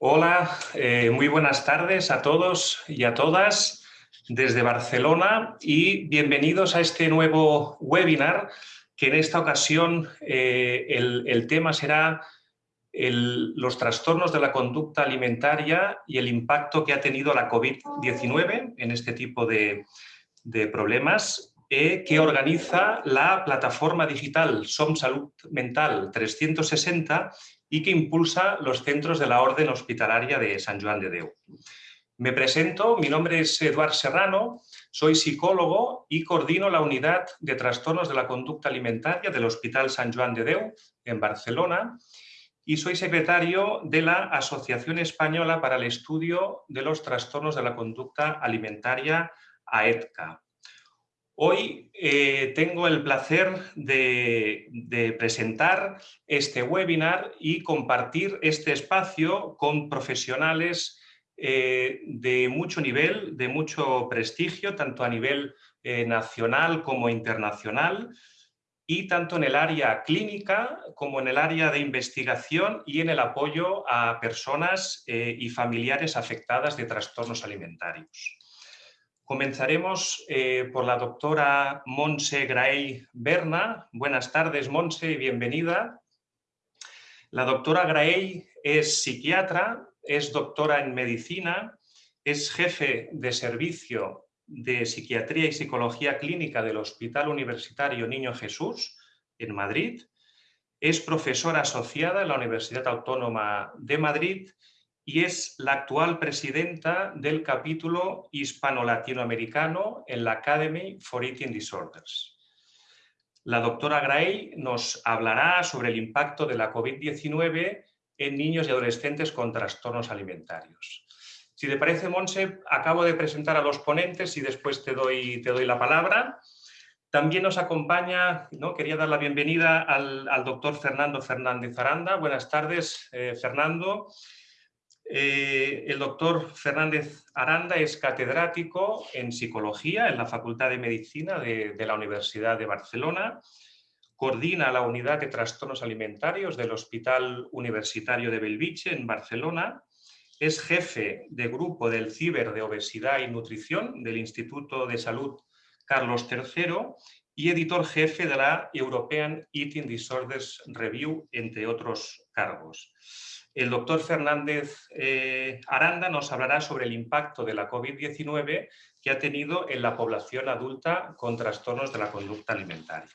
Hola, eh, muy buenas tardes a todos y a todas desde Barcelona y bienvenidos a este nuevo webinar que en esta ocasión eh, el, tema será los trastornos de la conducta alimentaria y el impacto que ha tenido la COVID-19 en este tipo de, problemas eh, que organiza la plataforma digital SOM Salud Mental 360 y que impulsa los centros de la Orden Hospitalaria de San Juan de Deu. Me presento, mi nombre es Eduard Serrano, soy psicólogo y coordino la unidad de trastornos de la conducta alimentaria del Hospital San Juan de Deu en Barcelona y soy secretario de la Asociación Española para el Estudio de los Trastornos de la Conducta Alimentaria, AETCA. Hoy eh, tengo el placer de, presentar este webinar y compartir este espacio con profesionales eh, de mucho nivel, de mucho prestigio, tanto a nivel eh, nacional como internacional, y tanto en el área clínica como en el área de investigación y en el apoyo a personas y familiares afectadas de trastornos alimentarios. Comenzaremos eh, por la doctora Monse Graey Berna. Buenas tardes, Monse, bienvenida. La doctora Graey es psiquiatra, es doctora en medicina, es jefe de servicio de psiquiatría y psicología clínica del Hospital Universitario Niño Jesús en Madrid, es profesora asociada en la Universidad Autónoma de Madrid y es la actual presidenta del capítulo hispano-latinoamericano en la Academy for Eating Disorders. La doctora Gray nos hablará sobre el impacto de la COVID-19 en niños y adolescentes con trastornos alimentarios. Si te parece, Monse, acabo de presentar a los ponentes y después te doy, te doy la palabra. También nos acompaña, ¿no? quería dar la bienvenida al, doctor Fernando Fernández Aranda. Buenas tardes, eh, Fernando. Eh, el doctor Fernández Aranda es catedrático en psicología en la Facultad de Medicina de, la Universidad de Barcelona, coordina la unidad de trastornos alimentarios del Hospital Universitario de Belviche en Barcelona, es jefe de grupo del Ciber de Obesidad y Nutrición del Instituto de Salud Carlos III y editor jefe de la European Eating Disorders Review, entre otros cargos. El doctor Fernández eh, Aranda nos hablará sobre el impacto de la COVID-19 que ha tenido en la población adulta con trastornos de la conducta alimentaria.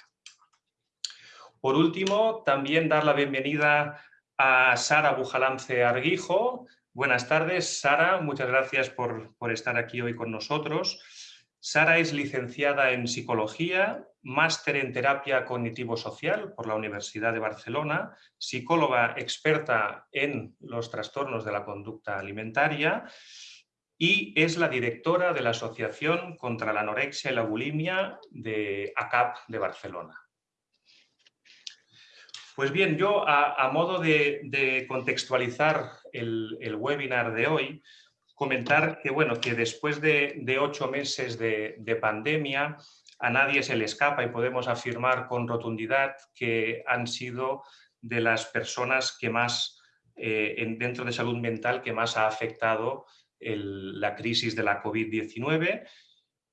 Por último, también dar la bienvenida a Sara Bujalance Arguijo. Buenas tardes, Sara. Muchas gracias por, por estar aquí hoy con nosotros. Sara es licenciada en Psicología, máster en Terapia Cognitivo-Social por la Universidad de Barcelona, psicóloga experta en los trastornos de la conducta alimentaria y es la directora de la Asociación contra la Anorexia y la Bulimia de ACAP de Barcelona. Pues bien, yo a, modo de, contextualizar el webinar de hoy, comentar que, bueno, que después de, ocho meses de, pandemia a nadie se le escapa y podemos afirmar con rotundidad que han sido de las personas que más, eh, dentro de salud mental, que más ha afectado la crisis de la COVID-19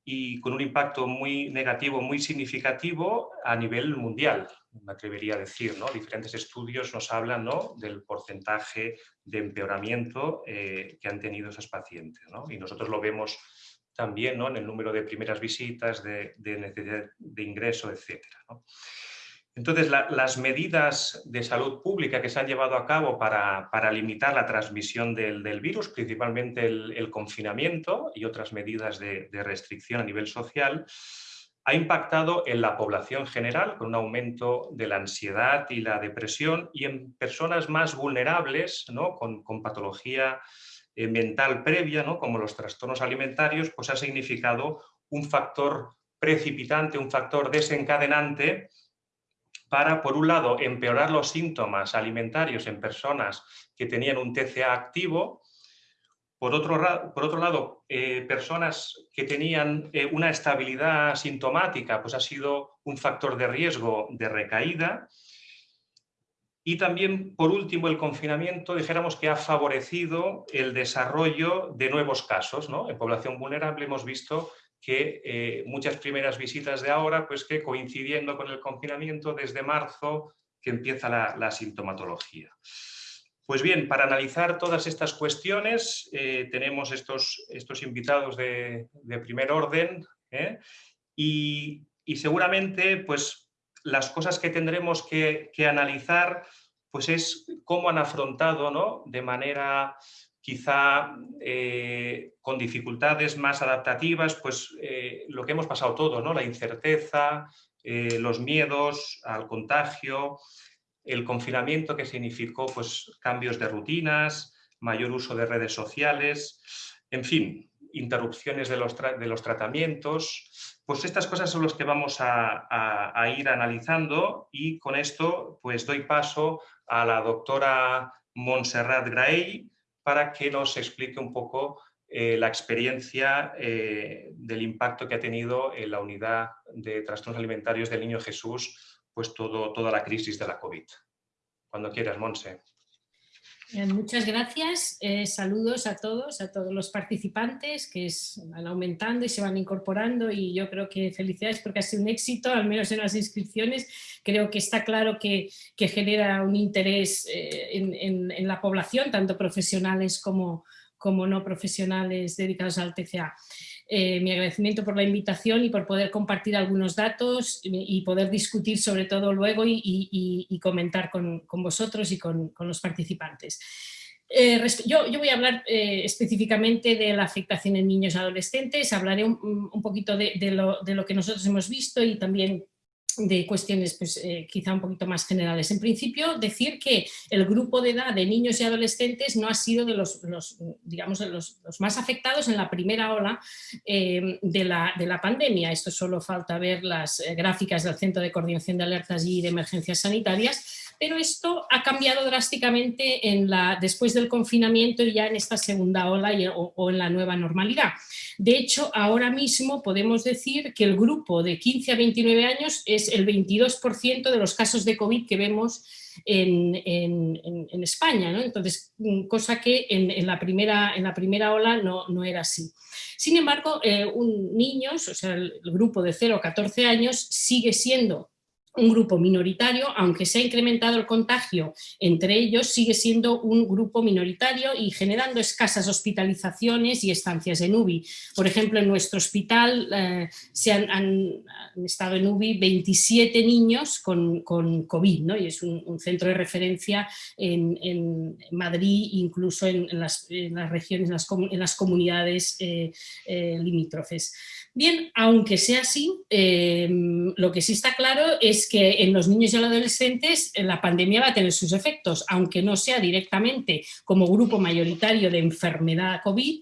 y con un impacto muy negativo, muy significativo a nivel mundial, me atrevería a decir. ¿no? Diferentes estudios nos hablan ¿no? del porcentaje de empeoramiento eh, que han tenido esos pacientes. ¿no? Y nosotros lo vemos también en el número de primeras visitas, de, de necesidad de ingreso, etc. Entonces, las medidas de salud pública que se han llevado a cabo para, limitar la transmisión del, virus, principalmente el, confinamiento y otras medidas de, restricción a nivel social, ha impactado en la población general con un aumento de la ansiedad y la depresión y en personas más vulnerables, ¿no? con, patología eh, mental previa, ¿no? como los trastornos alimentarios, pues ha significado un factor precipitante, un factor desencadenante para, por un lado, empeorar los síntomas alimentarios en personas que tenían un TCA activo, por otro, por otro lado, eh, personas que tenían eh, una estabilidad sintomática, pues ha sido un factor de riesgo de recaída, Y también, por último, el confinamiento, dijéramos que ha favorecido el desarrollo de nuevos casos. ¿no? En población vulnerable hemos visto que eh, muchas primeras visitas de ahora, pues que coincidiendo con el confinamiento desde marzo, que empieza la, sintomatología. Pues bien, para analizar todas estas cuestiones eh, tenemos estos, estos invitados de, primer orden ¿eh? y, seguramente pues, las cosas que tendremos que, que, analizar pues es cómo han afrontado ¿no? de manera quizá eh, con dificultades más adaptativas, pues eh, lo que hemos pasado todo, ¿no? la incerteza, eh, los miedos al contagio, el confinamiento que significó pues, cambios de rutinas, mayor uso de redes sociales, en fin, interrupciones de los, de los tratamientos, pues estas cosas son las que vamos a, a, ir analizando y con esto pues doy paso a la doctora Montserrat Graell, para que nos explique un poco eh, la experiencia eh, del impacto que ha tenido en la unidad de trastornos alimentarios del Niño Jesús, pues toda la crisis de la COVID. Cuando quieras, Monse. Muchas gracias, eh, saludos a todos, a todos los participantes que van aumentando y se van incorporando y yo creo que felicidades porque ha sido un éxito, al menos en las inscripciones, creo que está claro que, genera un interés eh, en, la población, tanto profesionales como, como no profesionales dedicados al TCA. Eh, mi agradecimiento por la invitación y por poder compartir algunos datos y poder discutir sobre todo luego y, comentar con, vosotros y con, los participantes. Eh, yo, voy a hablar eh, específicamente de la afectación en niños y adolescentes, hablaré un, poquito de, lo, de, lo, que nosotros hemos visto y también de cuestiones pues, eh, quizá un poquito más generales. En principio, decir que el grupo de edad de niños y adolescentes no ha sido de los, digamos, los, más afectados en la primera ola eh, de, la, de, la, pandemia. Esto solo falta ver las eh, gráficas del Centro de Coordinación de Alertas y de Emergencias Sanitarias, pero esto ha cambiado drásticamente después del confinamiento y ya en esta segunda ola o, en la nueva normalidad. De hecho, ahora mismo podemos decir que el grupo de 15 a 29 años es el 22% de los casos de COVID que vemos en, España, entonces, mm, cosa que en, la, primera, en la primera ola no, no era así. Sin embargo, eh, un, niños, o sea, el grupo de 0 a 14 años sigue siendo un grupo minoritario, aunque se ha incrementado el contagio entre ellos, sigue siendo un grupo minoritario y generando escasas hospitalizaciones y estancias en UBI. Por ejemplo, en nuestro hospital eh, se han, estado en UBI 27 niños con, COVID, ¿no? y es un, centro de referencia en, Madrid, incluso en, las, regiones, en las, comunidades eh, eh, limítrofes. Bien, aunque sea así, lo que sí está claro es que en los niños y adolescentes eh, la pandemia va a tener sus efectos, aunque no sea directamente como grupo mayoritario de enfermedad COVID,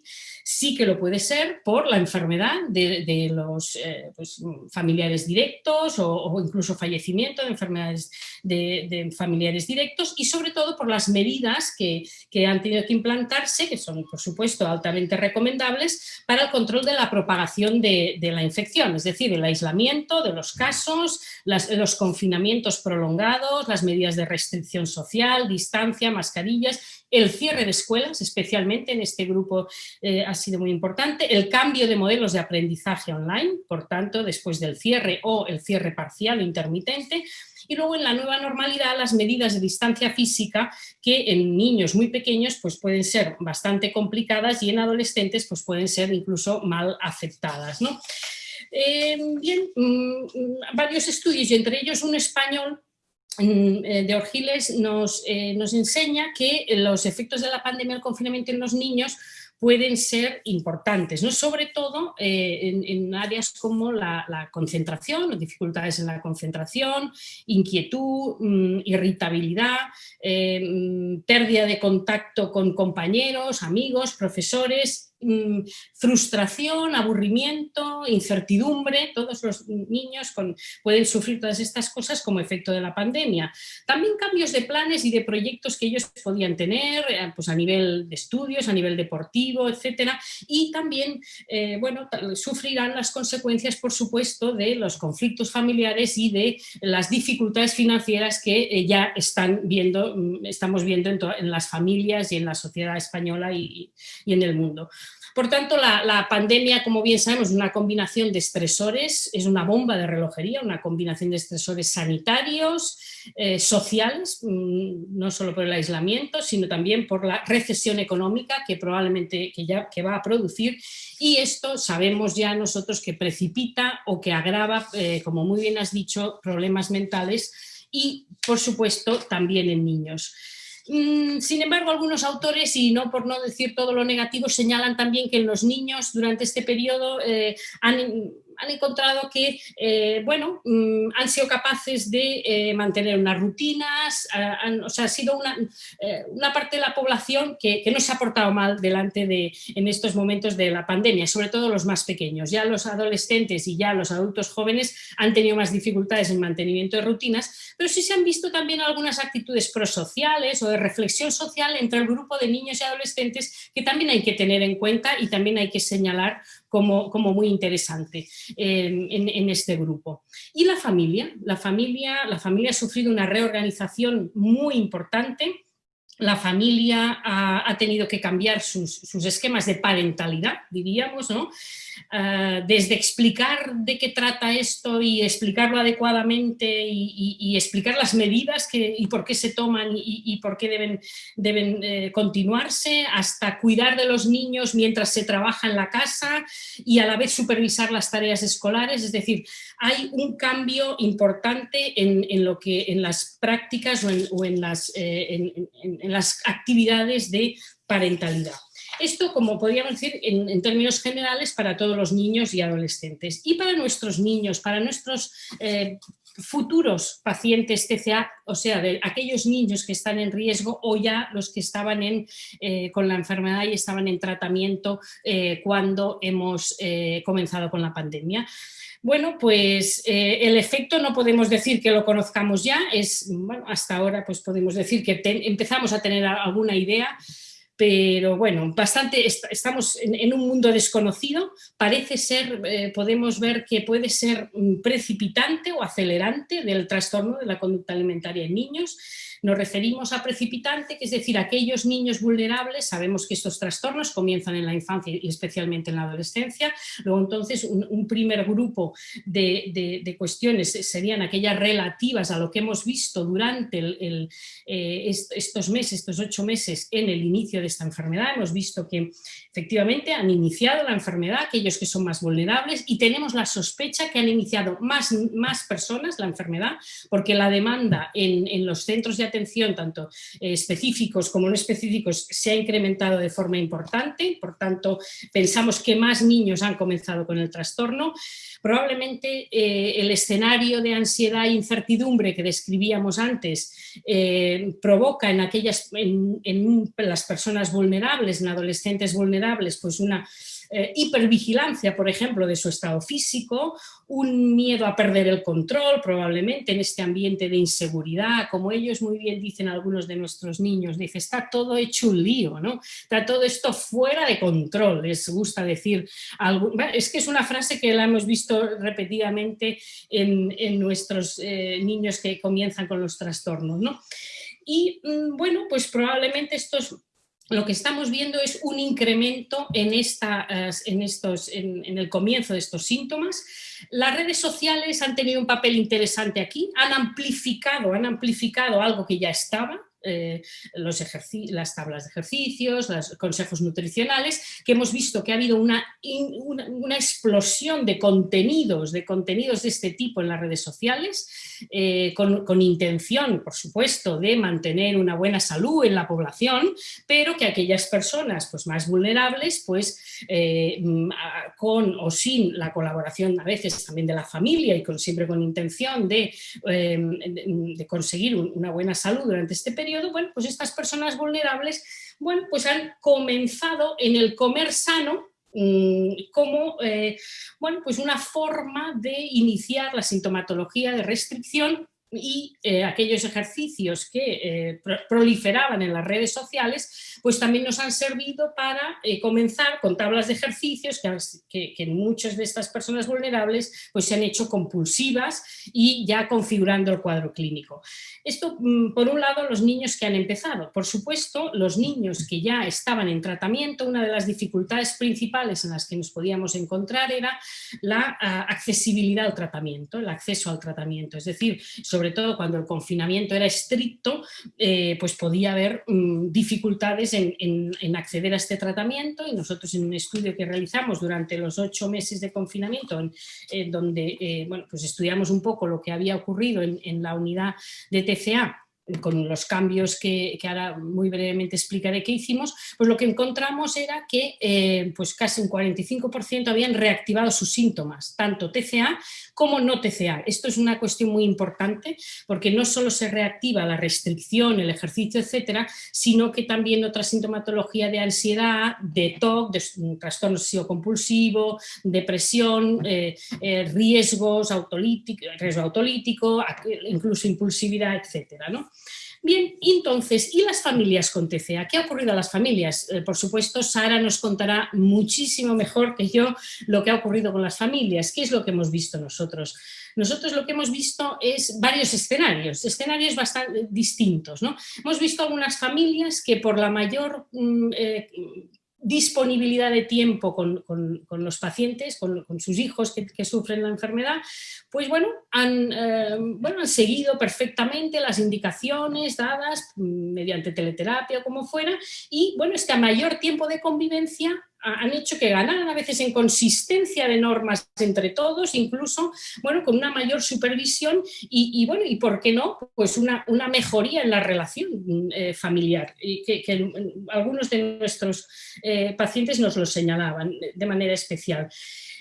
sí que lo puede ser por la enfermedad de, los eh, pues, familiares directos o, incluso fallecimiento de enfermedades de, familiares directos y sobre todo por las medidas que, han tenido que implantarse, que son por supuesto altamente recomendables para el control de la propagación de, la infección, es decir, el aislamiento de los casos, los confinamientos prolongados, las medidas de restricción social, distancia, mascarillas el cierre de escuelas, especialmente en este grupo eh, ha sido muy importante, el cambio de modelos de aprendizaje online, por tanto, después del cierre o el cierre parcial o intermitente, y luego en la nueva normalidad las medidas de distancia física que en niños muy pequeños pues pueden ser bastante complicadas y en adolescentes pues pueden ser incluso mal aceptadas. Eh, bien, mm, varios estudios y entre ellos un español de Orgiles nos, eh, nos enseña que los efectos de la pandemia del confinamiento en los niños pueden ser importantes, ¿no? sobre todo eh, en, áreas como la, concentración, dificultades en la concentración, inquietud, mm, irritabilidad, mm, pérdida de contacto con compañeros, amigos, profesores, mm, frustración, aburrimiento, incertidumbre, todos los niños pueden sufrir todas estas cosas como efecto de la pandemia. También cambios de planes y de proyectos que ellos podían tener eh, pues a nivel de estudios, a nivel deportivo, etcétera, y también, eh, bueno, sufrirán las consecuencias, por supuesto, de los conflictos familiares y de las dificultades financieras que eh, ya están viendo, mm, estamos viendo en, en, las familias y en la sociedad española y, y en el mundo. Por tanto, la, pandemia, como bien sabemos, es una combinación de estresores, es una bomba de relojería, una combinación de estresores sanitarios, eh, sociales, mm, no solo por el aislamiento, sino también por la recesión económica que probablemente que ya, que va a producir y esto sabemos ya nosotros que precipita o que agrava, eh, como muy bien has dicho, problemas mentales y, por supuesto, también en niños. Mm, sin embargo, algunos autores, y no por no decir todo lo negativo, señalan también que en los niños durante este periodo eh, han han encontrado que, eh, bueno, mm, han sido capaces de eh, mantener unas rutinas, o sea, ha sido una, eh, una parte de la población que, que, no se ha portado mal delante de, en estos momentos de la pandemia, sobre todo los más pequeños. Ya los adolescentes y ya los adultos jóvenes han tenido más dificultades en mantenimiento de rutinas, pero sí se han visto también algunas actitudes prosociales o de reflexión social entre el grupo de niños y adolescentes que también hay que tener en cuenta y también hay que señalar como, muy interesante en, este grupo. Y la familia, la familia, la familia ha sufrido una reorganización muy importante, la familia ha, tenido que cambiar sus, sus, esquemas de parentalidad, diríamos, ¿no? Eh, desde explicar de qué trata esto y explicarlo adecuadamente y, explicar las medidas que, y por qué se toman y, por qué deben, deben eh, continuarse, hasta cuidar de los niños mientras se trabaja en la casa y a la vez supervisar las tareas escolares, es decir, hay un cambio importante en, lo que, en las prácticas o en, las, eh, en las actividades de parentalidad. Esto, como podríamos decir, en, términos generales, para todos los niños y adolescentes. Y para nuestros niños, para nuestros eh, futuros pacientes TCA, o sea, de aquellos niños que están en riesgo o ya los que estaban en, eh, con la enfermedad y estaban en tratamiento eh, cuando hemos comenzado con la pandemia. Bueno, pues el efecto no podemos decir que lo conozcamos ya, es, hasta ahora pues podemos decir que empezamos a tener alguna idea, pero bueno, bastante, estamos en, un mundo desconocido, parece ser, eh, podemos ver que puede ser precipitante o acelerante del trastorno de la conducta alimentaria en niños, nos referimos a precipitante, que es decir, aquellos niños vulnerables, sabemos que estos trastornos comienzan en la infancia y especialmente en la adolescencia, luego entonces un, primer grupo de, cuestiones serían aquellas relativas a lo que hemos visto durante eh, estos meses, estos ocho meses en el inicio de esta enfermedad, hemos visto que efectivamente han iniciado la enfermedad aquellos que son más vulnerables y tenemos la sospecha que han iniciado más, más personas la enfermedad porque la demanda en, en los centros de atención, tanto eh, específicos como no específicos, se ha incrementado de forma importante, por tanto pensamos que más niños han comenzado con el trastorno. Probablemente eh, el escenario de ansiedad e incertidumbre que describíamos antes eh, provoca en, aquellas, en las personas vulnerables, en adolescentes vulnerables, pues una eh, hipervigilancia, por ejemplo, de su estado físico, un miedo a perder el control, probablemente en este ambiente de inseguridad, como ellos muy bien dicen algunos de nuestros niños, dice, está todo hecho un lío, ¿no? Está todo esto fuera de control, les gusta decir algo. Es que es una frase que la hemos visto repetidamente en, nuestros eh, niños que comienzan con los trastornos, ¿no? Y mm, bueno, pues probablemente estos lo que estamos viendo es un incremento en, esta, en, estos, en, el comienzo de estos síntomas. Las redes sociales han tenido un papel interesante aquí, han amplificado, han amplificado algo que ya estaba, eh, los las tablas de ejercicios, los consejos nutricionales, que hemos visto que ha habido una, una, explosión de contenidos, de contenidos de este tipo en las redes sociales, eh, con, intención, por supuesto, de mantener una buena salud en la población, pero que aquellas personas pues, más vulnerables, pues eh, con o sin la colaboración a veces también de la familia y siempre con intención de, de conseguir una buena salud durante este periodo, bueno, pues estas personas vulnerables, bueno, pues han comenzado en el comer sano, mm, como eh, bueno, pues una forma de iniciar la sintomatología de restricción y eh, aquellos ejercicios que eh, proliferaban en las redes sociales, pues también nos han servido para eh, comenzar con tablas de ejercicios que, que, en muchas de estas personas vulnerables pues se han hecho compulsivas y ya configurando el cuadro clínico. Esto, mm, por un lado, los niños que han empezado. Por supuesto, los niños que ya estaban en tratamiento, una de las dificultades principales en las que nos podíamos encontrar era la ah, accesibilidad al tratamiento, el acceso al tratamiento. Es decir, todo cuando el confinamiento era estricto, eh, pues podía haber mm, dificultades en, acceder a este tratamiento. Y nosotros en un estudio que realizamos durante los ocho meses de confinamiento, en, donde eh, bueno, pues estudiamos un poco lo que había ocurrido en, en la unidad de TCA con los cambios que, ahora muy brevemente explicaré que hicimos, pues lo que encontramos era que eh, pues casi un 45% habían reactivado sus síntomas, tanto TCA como no TCA. Esto es una cuestión muy importante porque no solo se reactiva la restricción, el ejercicio, etcétera, sino que también otra sintomatología de ansiedad, de TOC, de trastorno obsesivo compulsivo, depresión, eh, eh, riesgos autolítico, riesgo autolítico, incluso impulsividad, etcétera. ¿no? Bien, entonces, ¿y las familias con TCA? ¿Qué ha ocurrido a las familias? Eh, por supuesto, Sara nos contará muchísimo mejor que yo lo que ha ocurrido con las familias. ¿Qué es lo que hemos visto nosotros? Nosotros lo que hemos visto es varios escenarios, escenarios bastante distintos. ¿no? Hemos visto algunas familias que por la mayor mm, eh, disponibilidad de tiempo con, los pacientes, con, sus hijos que, sufren la enfermedad, pues bueno han, eh, bueno, han seguido perfectamente las indicaciones dadas mm, mediante teleterapia o como fuera, y bueno, este mayor tiempo de convivencia han hecho que ganaran a veces en consistencia de normas entre todos, incluso bueno, con una mayor supervisión y, bueno, y por qué no, pues una, una mejoría en la relación eh, familiar, y que, algunos de nuestros eh, pacientes nos lo señalaban de manera especial.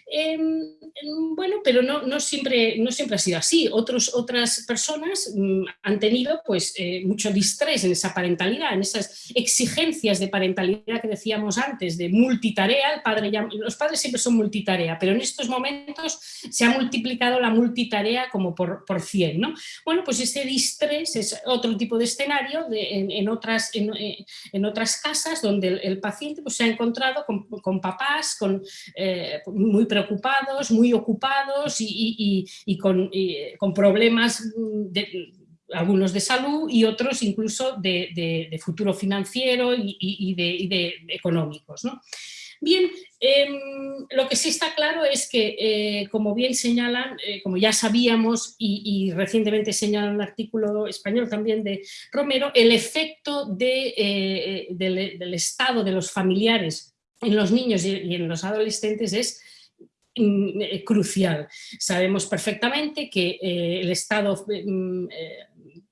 Em, em, bueno, pero no, siempre, no siempre ha sido así. Otros, otras personas mm, han tenido pues, eh, mucho distrés en esa parentalidad, en esas exigencias de parentalidad que decíamos antes, de multitarea. El padre los padres siempre son multitarea, pero en estos momentos se ha multiplicado la multitarea como por, por 100. ¿no? Bueno, pues ese distrés es otro tipo de escenario en, otras, eh, en, otras casas donde el, paciente pues, se ha encontrado con, con papás con, eh, muy preocupados, muy ocupados y, con, problemas algunos de salud y otros incluso de, futuro financiero y, de, económicos. Bien, em, lo que sí está claro es que, eh, como bien señalan, eh, como ya sabíamos y, recientemente señala un artículo español también de Romero, el efecto eh, del, estado de los familiares en los niños y en los adolescentes es crucial. Sabemos perfectamente que eh, el estado mm, eh,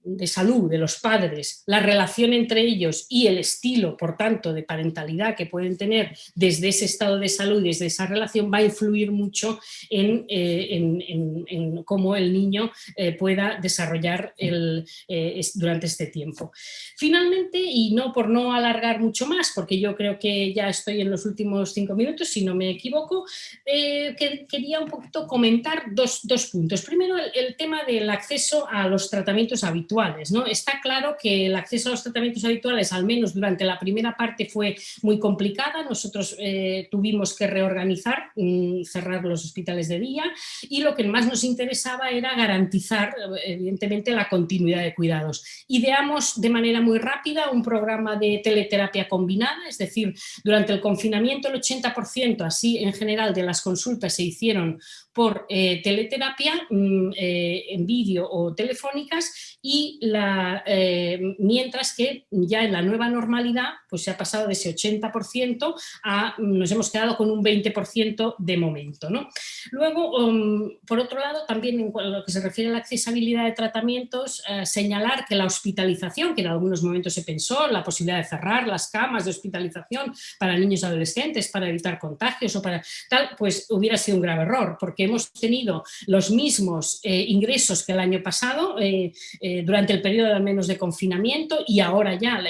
de salud de los padres, la relación entre ellos y el estilo, por tanto, de parentalidad que pueden tener desde ese estado de salud, desde esa relación, va a influir mucho en, eh, cómo el niño eh, pueda desarrollar el, eh, durante este tiempo. Finalmente, y no por no alargar mucho más, porque yo creo que ya estoy en los últimos cinco minutos, si no me equivoco, quería un poquito comentar dos, puntos. Primero, el tema del acceso a los tratamientos habituales ¿no? Está claro que el acceso a los tratamientos habituales, al menos durante la primera parte, fue muy complicada. Nosotros eh, tuvimos que reorganizar, mm, cerrar los hospitales de día y lo que más nos interesaba era garantizar, evidentemente, la continuidad de cuidados. Ideamos de manera muy rápida un programa de teleterapia combinada, es decir, durante el confinamiento el 80%, así en general, de las consultas se hicieron por eh, teleterapia mm, eh, en vídeo o telefónicas y eh, mientras que ya en la nueva normalidad pues se ha pasado de ese 80% a nos hemos quedado con un 20% de momento. ¿no? Luego, um, por otro lado, también en lo que se refiere a la accesibilidad de tratamientos, señalar que la hospitalización, que en algunos momentos se pensó, la posibilidad de cerrar las camas de hospitalización para niños y adolescentes para evitar contagios o para tal, pues hubiera sido un grave error, porque hemos tenido los mismos eh, ingresos que el año pasado, eh, eh, durante el periodo al menos de confinamiento y ahora ya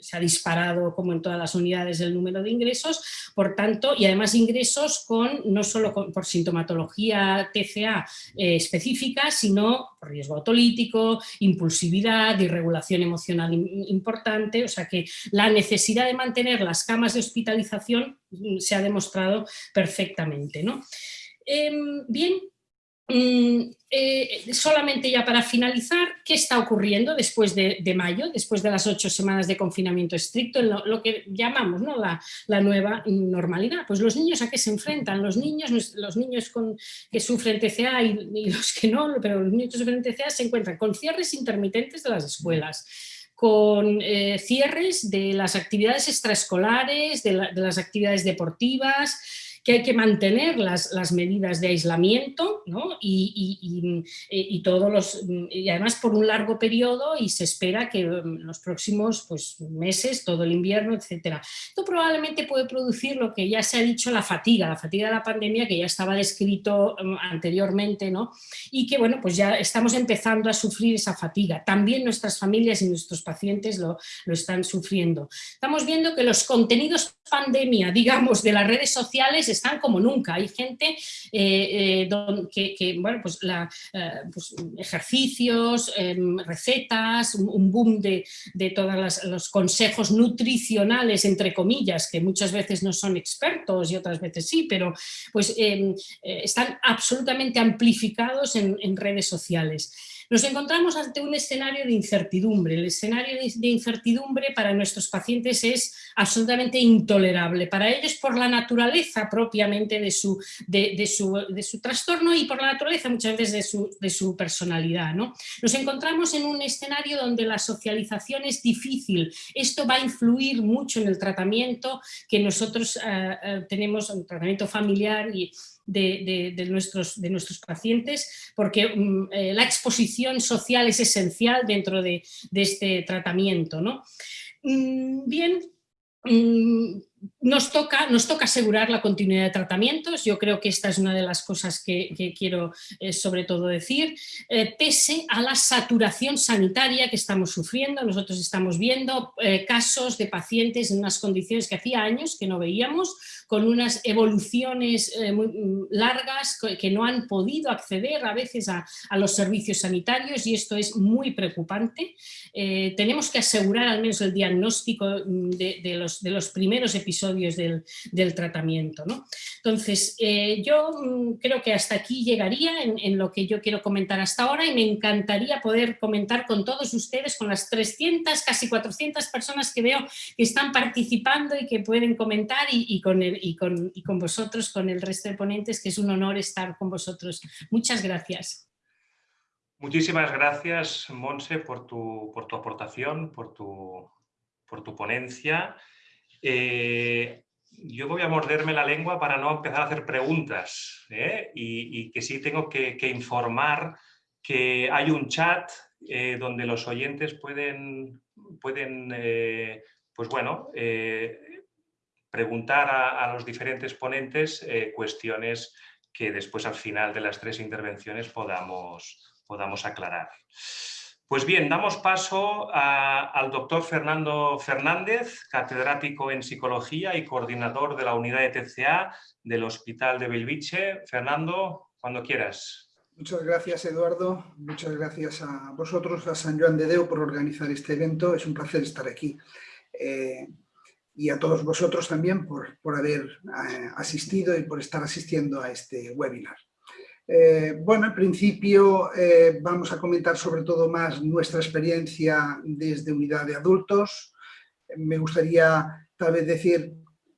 se ha disparado como en todas las unidades el número de ingresos, por tanto, y además ingresos con no solo por sintomatología TCA eh, específica, sino por riesgo autolítico, impulsividad, irregulación emocional importante, o sea que la necesidad de mantener las camas de hospitalización mm, se ha demostrado perfectamente. ¿no? Em, bien, eh, solamente ya para finalizar, ¿qué está ocurriendo después de, mayo, después de las ocho semanas de confinamiento estricto, en lo, que llamamos la, nueva normalidad? Pues los niños a qué se enfrentan, los niños, los niños que sufren TCA y, los que no, pero los niños que sufren TCA se encuentran con cierres intermitentes de las escuelas, con eh, cierres de las actividades extraescolares, de las actividades deportivas, que hay que mantener las, las medidas de aislamiento ¿no? y, y, y, todos los, y además por un largo periodo y se espera que mm, los próximos pues, meses, todo el invierno, etc. Esto probablemente puede producir lo que ya se ha dicho, la fatiga, la fatiga de la pandemia que ya estaba descrito mm, anteriormente ¿no? y que bueno, pues ya estamos empezando a sufrir esa fatiga. También nuestras familias y nuestros pacientes lo, lo están sufriendo. Estamos viendo que los contenidos pandemia, digamos, de las redes sociales están como nunca. Hay gente eh, eh, que, bueno, pues, eh, pues ejercicios, em, recetas, un, boom de, todos los consejos nutricionales, entre comillas, que muchas veces no son expertos y otras veces sí, pero pues em, están absolutamente amplificados en redes sociales. Nos encontramos ante un escenario de incertidumbre. El escenario de incertidumbre para nuestros pacientes es absolutamente intolerable. Para ellos por la naturaleza propiamente de su, de, su, trastorno y por la naturaleza muchas veces de su, personalidad. ¿no? Nos encontramos en un escenario donde la socialización es difícil. Esto va a influir mucho en el tratamiento que nosotros eh, eh, tenemos, un tratamiento familiar y de, nuestros, de nuestros pacientes, porque mm, eh, la exposición social es esencial dentro de, este tratamiento. ¿no? Mm, bien, mm, nos toca, nos toca asegurar la continuidad de tratamientos, yo creo que esta es una de las cosas que, quiero eh, sobre todo decir, eh, pese a la saturación sanitaria que estamos sufriendo, nosotros estamos viendo eh, casos de pacientes en unas condiciones que hacía años que no veíamos, con unas evoluciones muy mm, largas que no han podido acceder a veces a, los servicios sanitarios y esto es muy preocupante. tenemos que asegurar al menos el diagnóstico mm, de, los, de los primeros episodios episodios del, tratamiento. ¿no? Entonces, eh, yo mm, creo que hasta aquí llegaría en, lo que yo quiero comentar hasta ahora y me encantaría poder comentar con todos ustedes, con las 300, casi 400 personas que veo que están participando y que pueden comentar y, con, y, con, y con vosotros, con el resto de ponentes, que es un honor estar con vosotros. Muchas gracias. Muchísimas gracias, Monse, por tu, por tu aportación, por tu, por tu ponencia. Eh, yo voy a morderme la lengua para no empezar a hacer preguntas ¿eh? y, que sí tengo que, informar que hay un chat eh, donde los oyentes pueden, pueden pues bueno, preguntar a, a, los diferentes ponentes cuestiones que después al final de las tres intervenciones podamos, podamos aclarar. Pues bien, damos paso al doctor Fernando Fernández, catedrático en Psicología y coordinador de la unidad de TCA del Hospital de Belviche. Fernando, cuando quieras. Muchas gracias, Eduardo. Muchas gracias a vosotros, a San Joan de Deu, por organizar este evento. Es un placer estar aquí. Eh, y a todos vosotros también por, haber eh, asistido y por estar asistiendo a este webinar. Eh, bueno, al principio eh, vamos a comentar sobre todo más nuestra experiencia desde unidad de adultos. Me gustaría tal vez decir,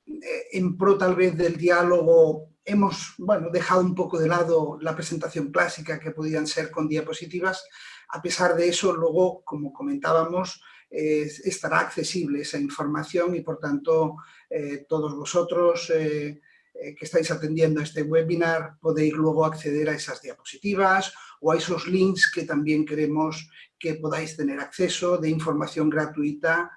eh, en pro tal vez del diálogo, hemos bueno, dejado un poco de lado la presentación clásica que podían ser con diapositivas. A pesar de eso, luego, como comentábamos, estará accesible esa información y por tanto todos vosotros eh, que estáis atendiendo este webinar podéis luego acceder a esas diapositivas o a esos links que también queremos que podáis tener acceso de información gratuita,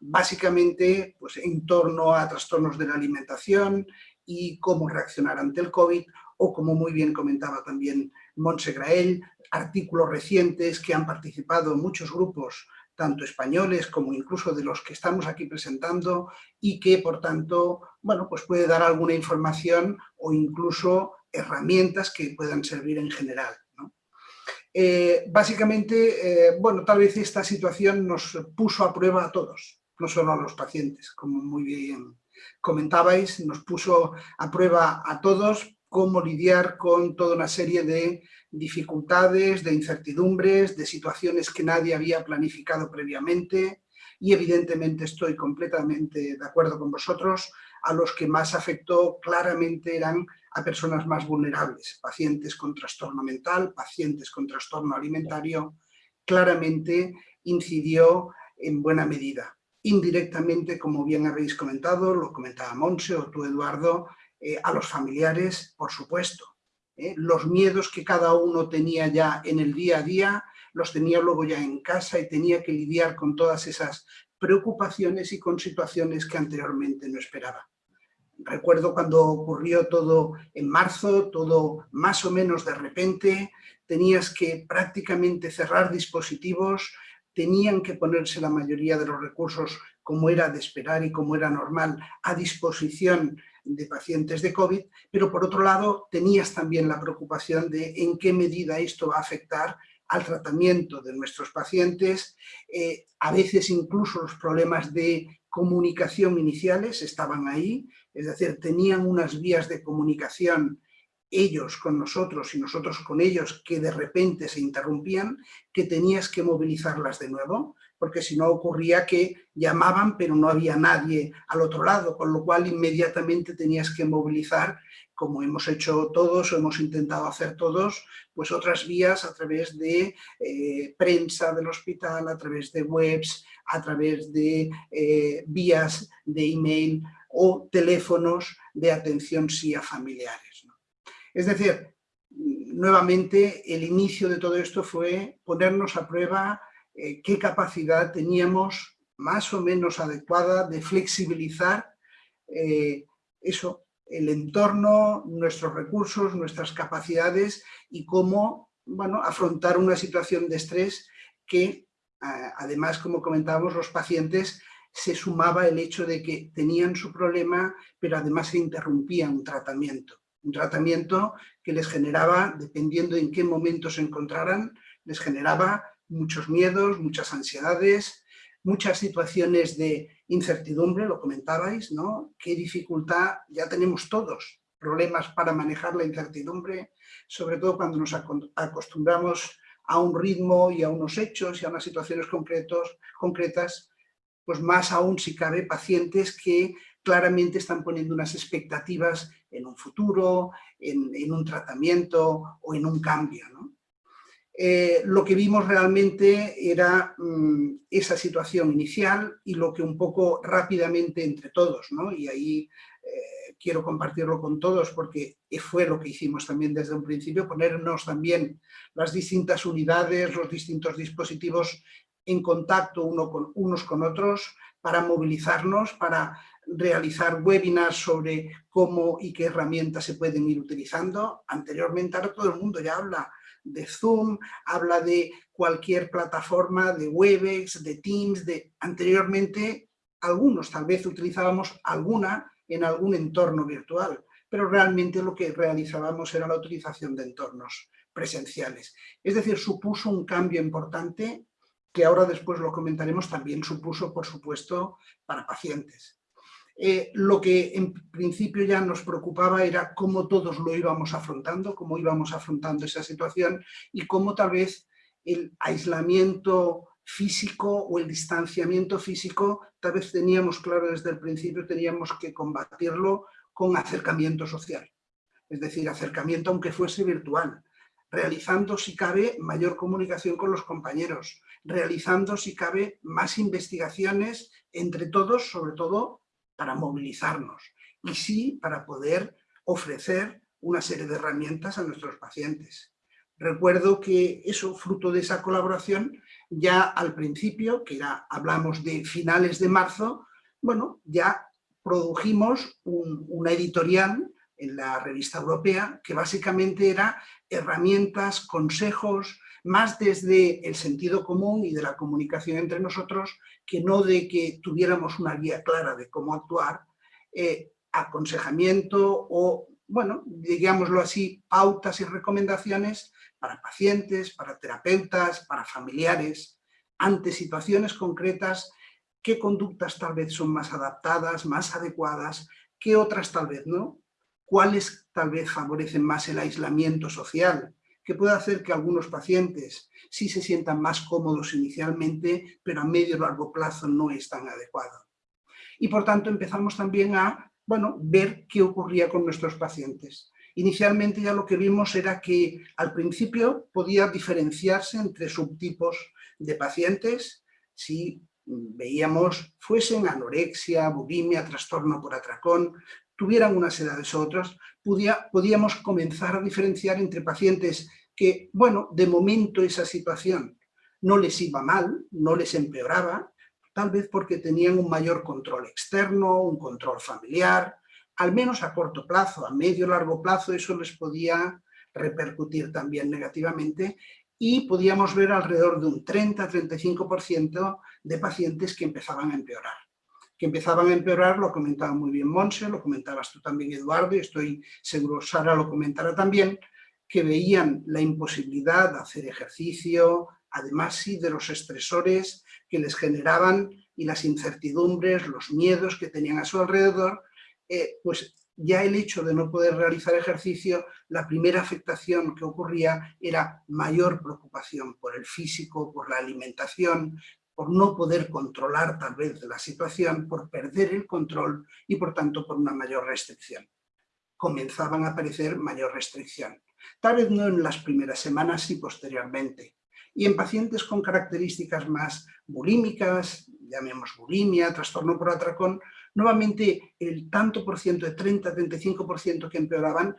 básicamente pues, en torno a trastornos de la alimentación y cómo reaccionar ante el COVID o como muy bien comentaba también Montse Grael, artículos recientes que han participado muchos grupos tanto españoles como incluso de los que estamos aquí presentando y que, por tanto, bueno, pues puede dar alguna información o incluso herramientas que puedan servir en general. Eh, básicamente, eh, bueno, tal vez esta situación nos puso a prueba a todos, no solo a los pacientes, como muy bien comentabais, nos puso a prueba a todos cómo lidiar con toda una serie de dificultades, de incertidumbres, de situaciones que nadie había planificado previamente y evidentemente estoy completamente de acuerdo con vosotros, a los que más afectó claramente eran a personas más vulnerables, pacientes con trastorno mental, pacientes con trastorno alimentario, claramente incidió en buena medida. Indirectamente, como bien habéis comentado, lo comentaba Monse o tú Eduardo, eh, a los familiares, por supuesto. ¿Eh? Los miedos que cada uno tenía ya en el día a día, los tenía luego ya en casa y tenía que lidiar con todas esas preocupaciones y con situaciones que anteriormente no esperaba. Recuerdo cuando ocurrió todo en marzo, todo más o menos de repente, tenías que prácticamente cerrar dispositivos, tenían que ponerse la mayoría de los recursos, como era de esperar y como era normal, a disposición de pacientes de COVID, pero por otro lado tenías también la preocupación de en qué medida esto va a afectar al tratamiento de nuestros pacientes, eh, a veces incluso los problemas de comunicación iniciales estaban ahí, es decir, tenían unas vías de comunicación ellos con nosotros y nosotros con ellos que de repente se interrumpían, que tenías que movilizarlas de nuevo, porque si no ocurría que llamaban pero no había nadie al otro lado, con lo cual inmediatamente tenías que movilizar, como hemos hecho todos o hemos intentado hacer todos, pues otras vías a través de eh, prensa del hospital, a través de webs, a través de eh, vías de email o teléfonos de atención sí a familiares. Es decir, nuevamente el inicio de todo esto fue ponernos a prueba eh, qué capacidad teníamos más o menos adecuada de flexibilizar eh, eso, el entorno, nuestros recursos, nuestras capacidades y cómo bueno, afrontar una situación de estrés que, además, como comentábamos, los pacientes se sumaba el hecho de que tenían su problema, pero además se interrumpía un tratamiento. Un tratamiento que les generaba, dependiendo en qué momento se encontraran, les generaba muchos miedos, muchas ansiedades, muchas situaciones de incertidumbre, lo comentabais, ¿no? Qué dificultad, ya tenemos todos problemas para manejar la incertidumbre, sobre todo cuando nos acostumbramos a un ritmo y a unos hechos y a unas situaciones concretos, concretas, pues más aún si cabe pacientes que claramente están poniendo unas expectativas en un futuro, en, en un tratamiento o en un cambio. ¿no? Eh, lo que vimos realmente era mm, esa situación inicial y lo que un poco rápidamente entre todos, ¿no? y ahí eh, quiero compartirlo con todos porque fue lo que hicimos también desde un principio, ponernos también las distintas unidades, los distintos dispositivos en contacto uno con, unos con otros para movilizarnos, para realizar webinars sobre cómo y qué herramientas se pueden ir utilizando. Anteriormente ahora todo el mundo ya habla de Zoom, habla de cualquier plataforma, de Webex, de Teams, de anteriormente algunos tal vez utilizábamos alguna en algún entorno virtual, pero realmente lo que realizábamos era la utilización de entornos presenciales. Es decir, supuso un cambio importante que ahora después lo comentaremos, también supuso, por supuesto, para pacientes. Eh, lo que en principio ya nos preocupaba era cómo todos lo íbamos afrontando, cómo íbamos afrontando esa situación y cómo tal vez el aislamiento físico o el distanciamiento físico, tal vez teníamos claro desde el principio, teníamos que combatirlo con acercamiento social. Es decir, acercamiento aunque fuese virtual, realizando si cabe mayor comunicación con los compañeros, realizando si cabe más investigaciones entre todos, sobre todo para movilizarnos y sí para poder ofrecer una serie de herramientas a nuestros pacientes. Recuerdo que eso, fruto de esa colaboración, ya al principio, que era, hablamos de finales de marzo, bueno, ya produjimos una editorial en la revista europea, que básicamente era herramientas, consejos, más desde el sentido común y de la comunicación entre nosotros, que no de que tuviéramos una guía clara de cómo actuar, eh, aconsejamiento o, bueno, digámoslo así, pautas y recomendaciones para pacientes, para terapeutas, para familiares, ante situaciones concretas, qué conductas tal vez son más adaptadas, más adecuadas, qué otras tal vez no, cuáles tal vez favorecen más el aislamiento social, que puede hacer que algunos pacientes sí se sientan más cómodos inicialmente, pero a medio o largo plazo no es tan adecuado. Y por tanto empezamos también a bueno, ver qué ocurría con nuestros pacientes. Inicialmente ya lo que vimos era que al principio podía diferenciarse entre subtipos de pacientes si veíamos fuesen anorexia, bulimia, trastorno por atracón, tuvieran unas edades u otras, podíamos comenzar a diferenciar entre pacientes que, bueno, de momento esa situación no les iba mal, no les empeoraba, tal vez porque tenían un mayor control externo, un control familiar, al menos a corto plazo, a medio largo plazo eso les podía repercutir también negativamente y podíamos ver alrededor de un 30-35% de pacientes que empezaban a empeorar. Que empezaban a empeorar, lo comentaba muy bien Monse, lo comentabas tú también Eduardo, y estoy seguro Sara lo comentará también, que veían la imposibilidad de hacer ejercicio, además sí de los estresores que les generaban y las incertidumbres, los miedos que tenían a su alrededor, eh, pues ya el hecho de no poder realizar ejercicio, la primera afectación que ocurría era mayor preocupación por el físico, por la alimentación, por no poder controlar tal vez la situación, por perder el control y por tanto por una mayor restricción. Comenzaban a aparecer mayor restricción. Tal vez no en las primeras semanas y posteriormente. Y en pacientes con características más bulímicas, llamemos bulimia, trastorno por atracón, nuevamente el tanto por ciento de 30-35% que empeoraban,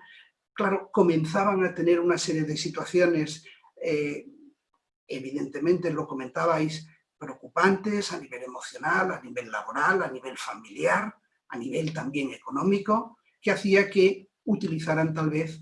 claro, comenzaban a tener una serie de situaciones, eh, evidentemente lo comentabais, preocupantes a nivel emocional, a nivel laboral, a nivel familiar, a nivel también económico, que hacía que utilizaran tal vez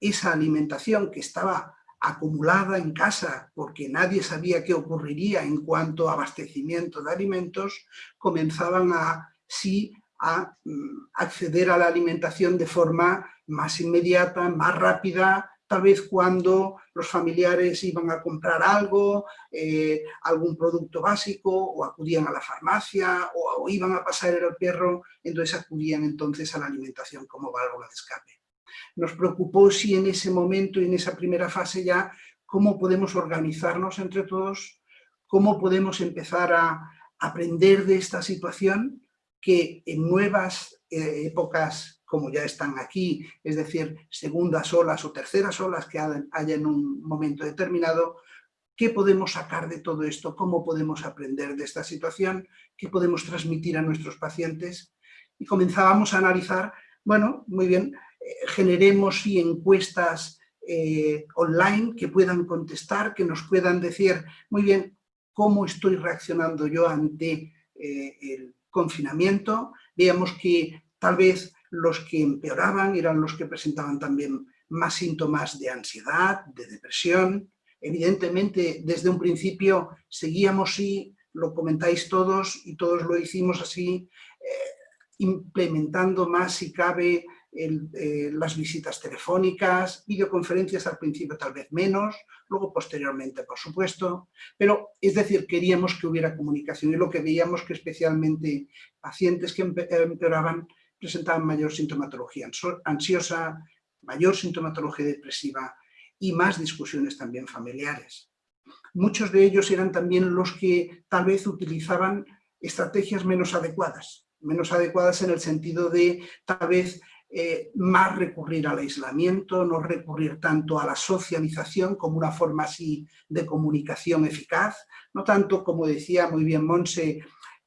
esa alimentación que estaba acumulada en casa porque nadie sabía qué ocurriría en cuanto a abastecimiento de alimentos, comenzaban a, sí, a mm, acceder a la alimentación de forma más inmediata, más rápida, tal vez cuando los familiares iban a comprar algo, eh, algún producto básico, o acudían a la farmacia, o, iban a pasar el perro, entonces acudían entonces a la alimentación como válvula de escape. Nos preocupó si en ese momento y en esa primera fase ya, cómo podemos organizarnos entre todos, cómo podemos empezar a aprender de esta situación que en nuevas eh, épocas como ya están aquí, es decir, segundas olas o terceras olas que haya en un momento determinado, ¿qué podemos sacar de todo esto? ¿Cómo podemos aprender de esta situación? ¿Qué podemos transmitir a nuestros pacientes? Y comenzábamos a analizar, bueno, muy bien, generemos encuestas eh, online que puedan contestar, que nos puedan decir, muy bien, cómo estoy reaccionando yo ante eh, el confinamiento. Veamos que tal vez los que empeoraban eran los que presentaban también más síntomas de ansiedad, de depresión. Evidentemente, desde un principio seguíamos, y lo comentáis todos y todos lo hicimos así, eh, implementando más si cabe eh, las visitas telefónicas, videoconferencias al principio tal vez menos, luego posteriormente por supuesto, pero es decir, queríamos que hubiera comunicación y lo que veíamos que especialmente pacientes que empeoraban presentaban mayor sintomatología ansiosa, mayor sintomatología depresiva y más discusiones también familiares. Muchos de ellos eran también los que tal vez utilizaban estrategias menos adecuadas, menos adecuadas en el sentido de tal vez eh, más recurrir al aislamiento, no recurrir tanto a la socialización como una forma así de comunicación eficaz, no tanto, como decía muy bien Monse,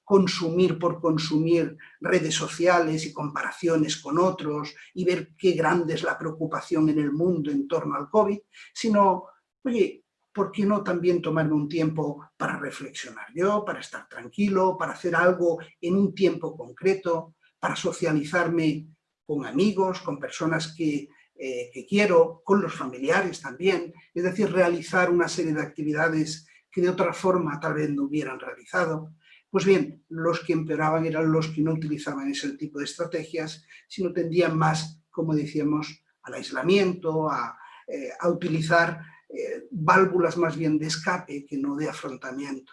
consumir por consumir redes sociales y comparaciones con otros y ver qué grande es la preocupación en el mundo en torno al COVID, sino, oye, ¿por qué no también tomarme un tiempo para reflexionar yo, para estar tranquilo, para hacer algo en un tiempo concreto, para socializarme con amigos, con personas que, eh, que quiero, con los familiares también, es decir, realizar una serie de actividades que de otra forma tal vez no hubieran realizado. Pues bien, los que empeoraban eran los que no utilizaban ese tipo de estrategias, sino tendían más, como decíamos, al aislamiento, a, eh, utilizar eh, válvulas más bien de escape que no de afrontamiento.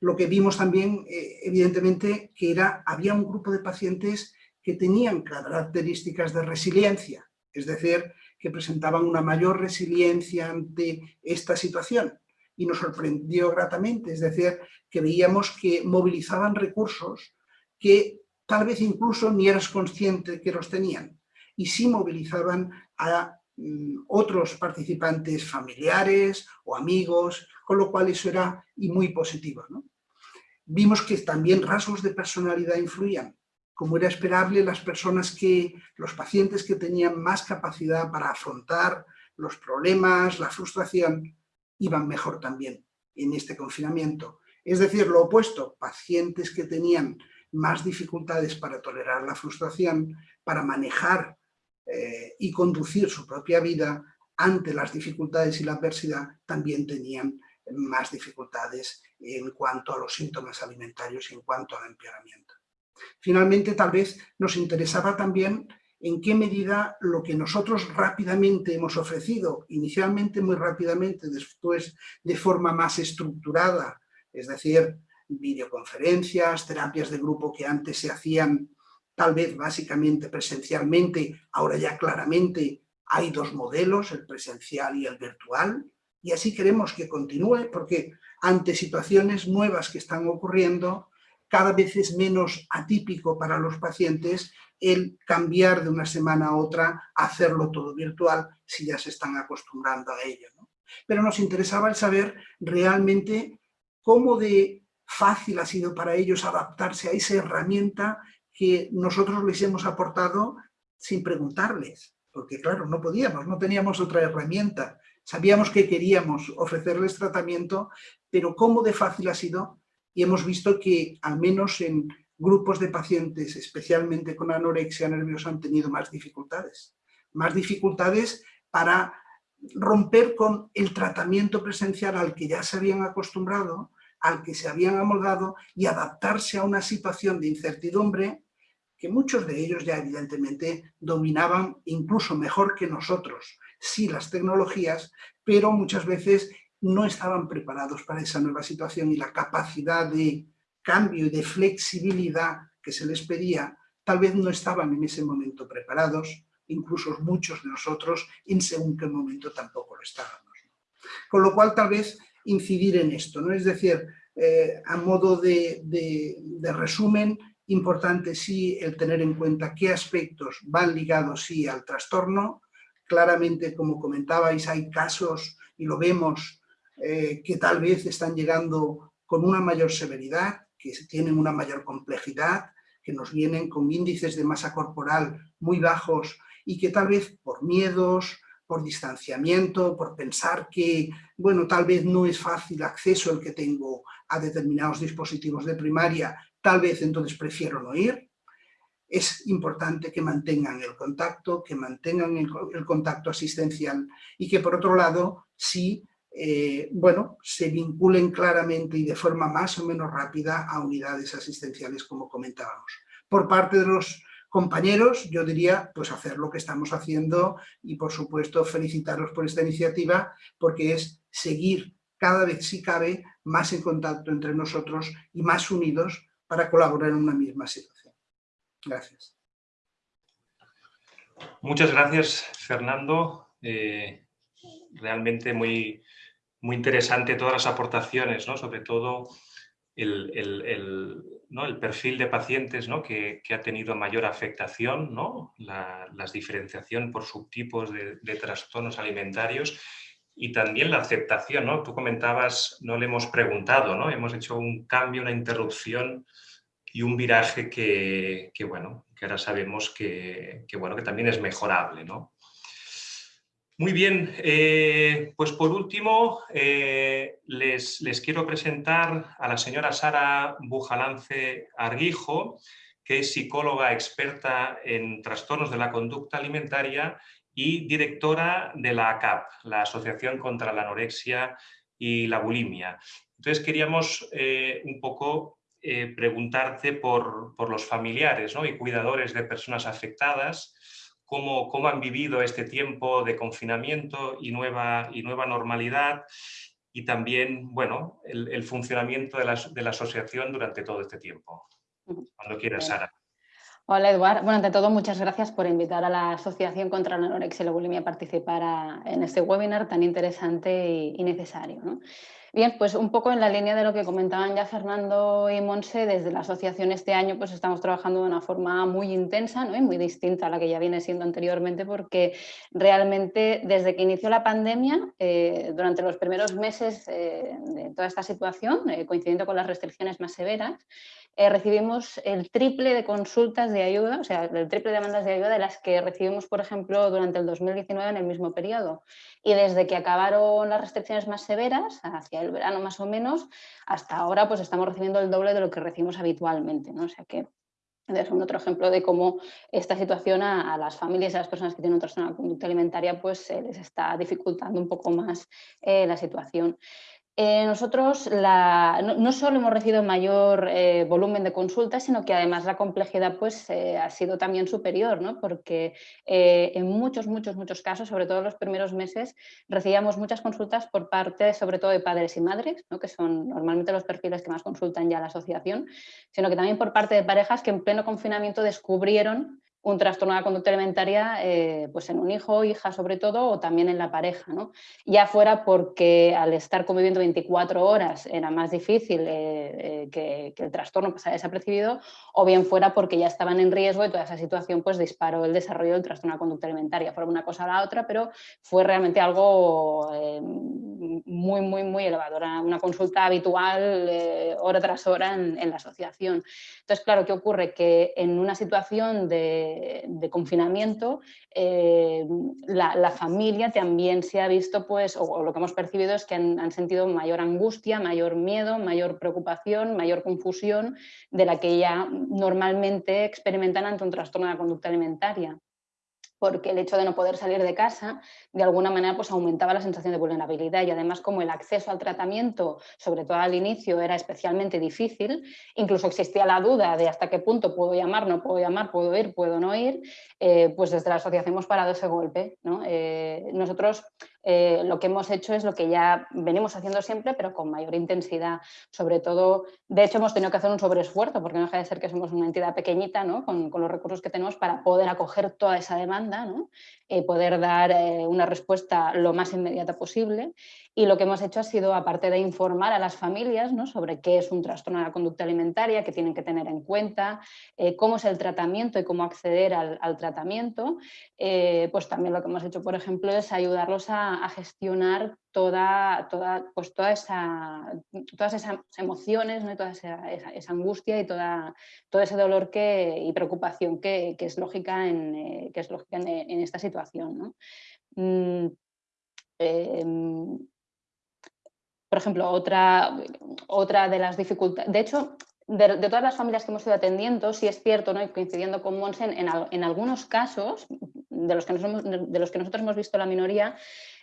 Lo que vimos también, evidentemente, que era, había un grupo de pacientes que tenían características de resiliencia, es decir, que presentaban una mayor resiliencia ante esta situación y nos sorprendió gratamente, es decir, que veíamos que movilizaban recursos que tal vez incluso ni eras consciente que los tenían y sí movilizaban a mm, otros participantes familiares o amigos, con lo cual eso era y muy positivo. Vimos que también rasgos de personalidad influían. Como era esperable, las personas que, los pacientes que tenían más capacidad para afrontar los problemas, la frustración, iban mejor también en este confinamiento. Es decir, lo opuesto, pacientes que tenían más dificultades para tolerar la frustración, para manejar eh, y conducir su propia vida ante las dificultades y la adversidad, también tenían más dificultades en cuanto a los síntomas alimentarios y en cuanto al empeoramiento. Finalmente, tal vez nos interesaba también en qué medida lo que nosotros rápidamente hemos ofrecido, inicialmente muy rápidamente, después de forma más estructurada, es decir, videoconferencias, terapias de grupo que antes se hacían tal vez básicamente presencialmente, ahora ya claramente hay dos modelos, el presencial y el virtual, y así queremos que continúe porque ante situaciones nuevas que están ocurriendo, cada vez es menos atípico para los pacientes el cambiar de una semana a otra, hacerlo todo virtual, si ya se están acostumbrando a ello. Pero nos interesaba el saber realmente cómo de fácil ha sido para ellos adaptarse a esa herramienta que nosotros les hemos aportado sin preguntarles, porque claro, no podíamos, no teníamos otra herramienta. Sabíamos que queríamos ofrecerles tratamiento, pero cómo de fácil ha sido, y hemos visto que al menos en grupos de pacientes, especialmente con anorexia nerviosa, han tenido más dificultades. Más dificultades para romper con el tratamiento presencial al que ya se habían acostumbrado, al que se habían amoldado y adaptarse a una situación de incertidumbre que muchos de ellos ya evidentemente dominaban incluso mejor que nosotros, sí las tecnologías, pero muchas veces no estaban preparados para esa nueva situación y la capacidad de cambio y de flexibilidad que se les pedía, tal vez no estaban en ese momento preparados, incluso muchos de nosotros en según qué momento tampoco lo estábamos. Con lo cual tal vez incidir en esto, ¿no? es decir, eh, a modo de, de, resumen, importante sí el tener en cuenta qué aspectos van ligados sí al trastorno, claramente como comentabais hay casos y lo vemos eh, que tal vez están llegando con una mayor severidad, que tienen una mayor complejidad, que nos vienen con índices de masa corporal muy bajos y que tal vez por miedos, por distanciamiento, por pensar que, bueno, tal vez no es fácil acceso el que tengo a determinados dispositivos de primaria, tal vez entonces prefiero no ir. Es importante que mantengan el contacto, que mantengan el, contacto asistencial y que por otro lado, sí eh, bueno, se vinculen claramente y de forma más o menos rápida a unidades asistenciales, como comentábamos. Por parte de los compañeros, yo diría, pues hacer lo que estamos haciendo y, por supuesto, felicitaros por esta iniciativa, porque es seguir cada vez, si cabe, más en contacto entre nosotros y más unidos para colaborar en una misma situación. Gracias. Muchas gracias, Fernando. Eh, realmente muy, muy interesante todas las aportaciones, ¿no? sobre todo el, el, perfil de pacientes ¿no? que, ha tenido mayor afectación, ¿no? la, diferenciación por subtipos de, trastornos alimentarios y también la aceptación. ¿no? Tú comentabas, no le hemos preguntado, ¿no? hemos hecho un cambio, una interrupción y un viraje que, que bueno, que ahora sabemos que, que, bueno, que también es mejorable. ¿no? Muy bien, eh, pues por último eh, les, les, quiero presentar a la señora Sara Bujalance Arguijo, que es psicóloga experta en trastornos de la conducta alimentaria y directora de la ACAP, la Asociación contra la Anorexia y la Bulimia. Entonces queríamos eh, un poco preguntarte por, los familiares y cuidadores de personas afectadas, cómo, cómo, han vivido este tiempo de confinamiento y nueva, y nueva normalidad y también bueno, el, funcionamiento de la, de la, asociación durante todo este tiempo. Cuando quieras, Sara. Hola, Eduard. Bueno, ante todo, muchas gracias por invitar a la Asociación contra la Anorexia y la Bulimia a participar en este webinar tan interesante y, necesario. Bien, pues un poco en la línea de lo que comentaban ya Fernando y Monse, desde la asociación este año pues estamos trabajando de una forma muy intensa ¿no? y muy distinta a la que ya viene siendo anteriormente porque realmente desde que inició la pandemia, eh, durante los primeros meses eh, de toda esta situación, eh, coincidiendo con las restricciones más severas, recibimos el triple de consultas de ayuda, o sea, el triple de demandas de ayuda de las que recibimos, por ejemplo, durante el 2019 en el mismo periodo. Y desde que acabaron las restricciones más severas, hacia el verano más o menos, hasta ahora pues estamos recibiendo el doble de lo que recibimos habitualmente. ¿no? O sea que es un otro ejemplo de cómo esta situación a, las familias a las personas que tienen un trastorno de conducta alimentaria pues les está dificultando un poco más eh, la situación. Eh, nosotros no, solo hemos recibido mayor eh, volumen de consultas, sino que además la complejidad pues, eh, ha sido también superior, ¿no? porque en muchos, muchos, muchos casos, sobre todo en los primeros meses, recibíamos muchas consultas por parte sobre todo de padres y madres, ¿no? que son normalmente los perfiles que más consultan ya la asociación, sino que también por parte de parejas que en pleno confinamiento descubrieron un trastorno de la conducta alimentaria eh, pues en un hijo, hija sobre todo, o también en la pareja. ¿no? Ya fuera porque al estar conviviendo 24 horas era más difícil eh, eh, que, el trastorno pasara desapercibido, o bien fuera porque ya estaban en riesgo y toda esa situación pues disparó el desarrollo del trastorno de la conducta alimentaria. Fue una cosa a la otra, pero fue realmente algo muy, muy, muy elevado. Era una consulta habitual hora tras hora en, en la asociación. Entonces, claro, ¿qué ocurre? Que en una situación de de, confinamiento, eh, la, familia también se ha visto, pues, o, lo que hemos percibido es que han, sentido mayor angustia, mayor miedo, mayor preocupación, mayor confusión de la que ya normalmente experimentan ante un trastorno de la conducta alimentaria porque el hecho de no poder salir de casa de alguna manera pues aumentaba la sensación de vulnerabilidad y además como el acceso al tratamiento, sobre todo al inicio, era especialmente difícil, incluso existía la duda de hasta qué punto puedo llamar, no puedo llamar, puedo ir, puedo no ir, eh, pues desde la asociación hemos parado ese golpe. Eh, nosotros eh, lo que hemos hecho es lo que ya venimos haciendo siempre, pero con mayor intensidad. Sobre todo, de hecho, hemos tenido que hacer un sobreesfuerzo, porque no deja de ser que somos una entidad pequeñita, ¿no? con, los recursos que tenemos para poder acoger toda esa demanda y poder dar eh, una respuesta lo más inmediata posible. Y lo que hemos hecho ha sido, aparte de informar a las familias ¿no? sobre qué es un trastorno de la conducta alimentaria, que tienen que tener en cuenta, eh, cómo es el tratamiento y cómo acceder al, tratamiento, eh, pues también lo que hemos hecho, por ejemplo, es ayudarlos a, gestionar toda, toda, pues toda esa, todas esas emociones, ¿no? toda esa, angustia y toda, todo ese dolor que, y preocupación que, es lógica en, eh, que es lógica en, esta situación. ¿no? Mm, em, por ejemplo, otra, otra de las dificultades, de hecho, de, todas las familias que hemos ido atendiendo, sí es cierto, ¿no? coincidiendo con Monsen, en, en, algunos casos, de los, que de los que nosotros hemos visto la minoría,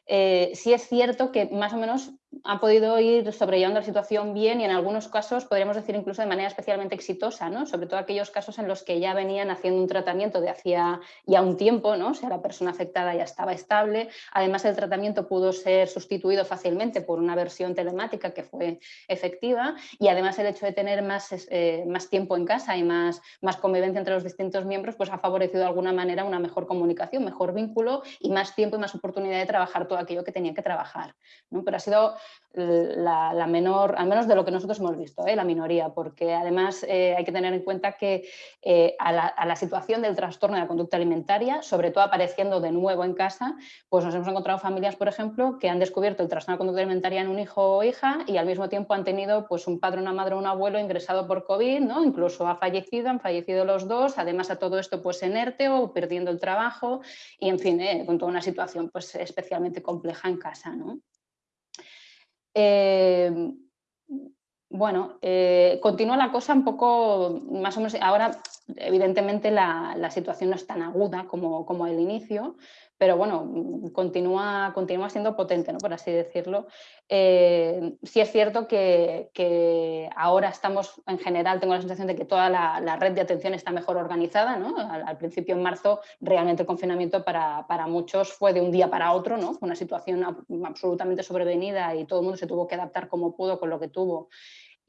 eh, sí es cierto que más o menos ha podido ir sobrellevando la situación bien y en algunos casos podríamos decir incluso de manera especialmente exitosa, ¿no? sobre todo aquellos casos en los que ya venían haciendo un tratamiento de hacía ya un tiempo, ¿no? o sea, la persona afectada ya estaba estable, además el tratamiento pudo ser sustituido fácilmente por una versión telemática que fue efectiva y además el hecho de tener más, eh, más tiempo en casa y más, más convivencia entre los distintos miembros pues ha favorecido de alguna manera una mejor comunicación, mejor vínculo y más tiempo y más oportunidad de trabajar todo aquello que tenía que trabajar. ¿no? Pero ha sido la, menor, al menos de lo que nosotros hemos visto, ¿eh? la minoría, porque además eh, hay que tener en cuenta que eh, a, la, situación del trastorno de la conducta alimentaria, sobre todo apareciendo de nuevo en casa, pues nos hemos encontrado familias, por ejemplo, que han descubierto el trastorno de la conducta alimentaria en un hijo o hija y al mismo tiempo han tenido pues, un padre, una madre o un abuelo ingresado por COVID, ¿no? incluso ha fallecido, han fallecido los dos, además a todo esto pues en ERTE o perdiendo el trabajo y en fin, con toda una situación pues, especialmente compleja en casa. ¿no? Eh, bueno, eh, continúa la cosa un poco, más o menos, ahora evidentemente la, situación no es tan aguda como, como al inicio, pero bueno, mm, continúa, continúa siendo potente, ¿no? por así decirlo. Eh, sí es cierto que, ahora estamos, en general, tengo la sensación de que toda la, red de atención está mejor organizada. ¿no? Al, principio, en marzo, realmente el confinamiento para, muchos fue de un día para otro, ¿no? fue una situación absolutamente sobrevenida y todo el mundo se tuvo que adaptar como pudo con lo que tuvo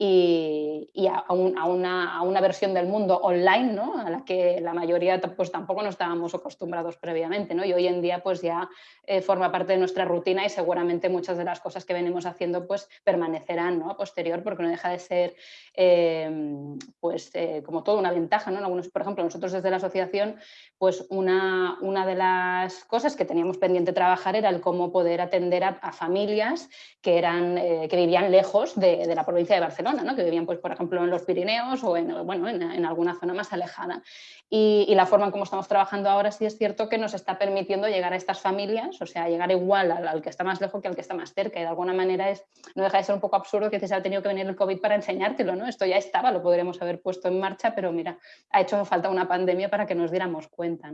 y, a, una, versión del mundo online, ¿no? a la que la mayoría pues, tampoco nos estábamos acostumbrados previamente. ¿no? Y hoy en día pues, ya eh, forma parte de nuestra rutina y seguramente muchas de las cosas que venimos haciendo pues, permanecerán ¿no? a posterior porque no deja de ser em, pues, eh, como todo una ventaja. ¿no? Algunos, por ejemplo, nosotros desde la asociación, pues una, una de las cosas que teníamos pendiente trabajar era el cómo poder atender a, familias que, eran, eh, que vivían lejos de, de la provincia de Barcelona que vivían, pues, por ejemplo, en los Pirineos o en, bueno, en, alguna zona más alejada. Y, la forma en cómo estamos trabajando ahora sí es cierto que nos está permitiendo llegar a estas familias, o sea, llegar igual al, que está más lejos que al que está más cerca. Y de alguna manera es, no deja de ser un poco absurdo que se ha tenido que venir el COVID para enseñártelo, ¿no? Esto ya estaba, lo podríamos haber puesto en marcha, pero mira, ha hecho falta una pandemia para que nos diéramos cuenta,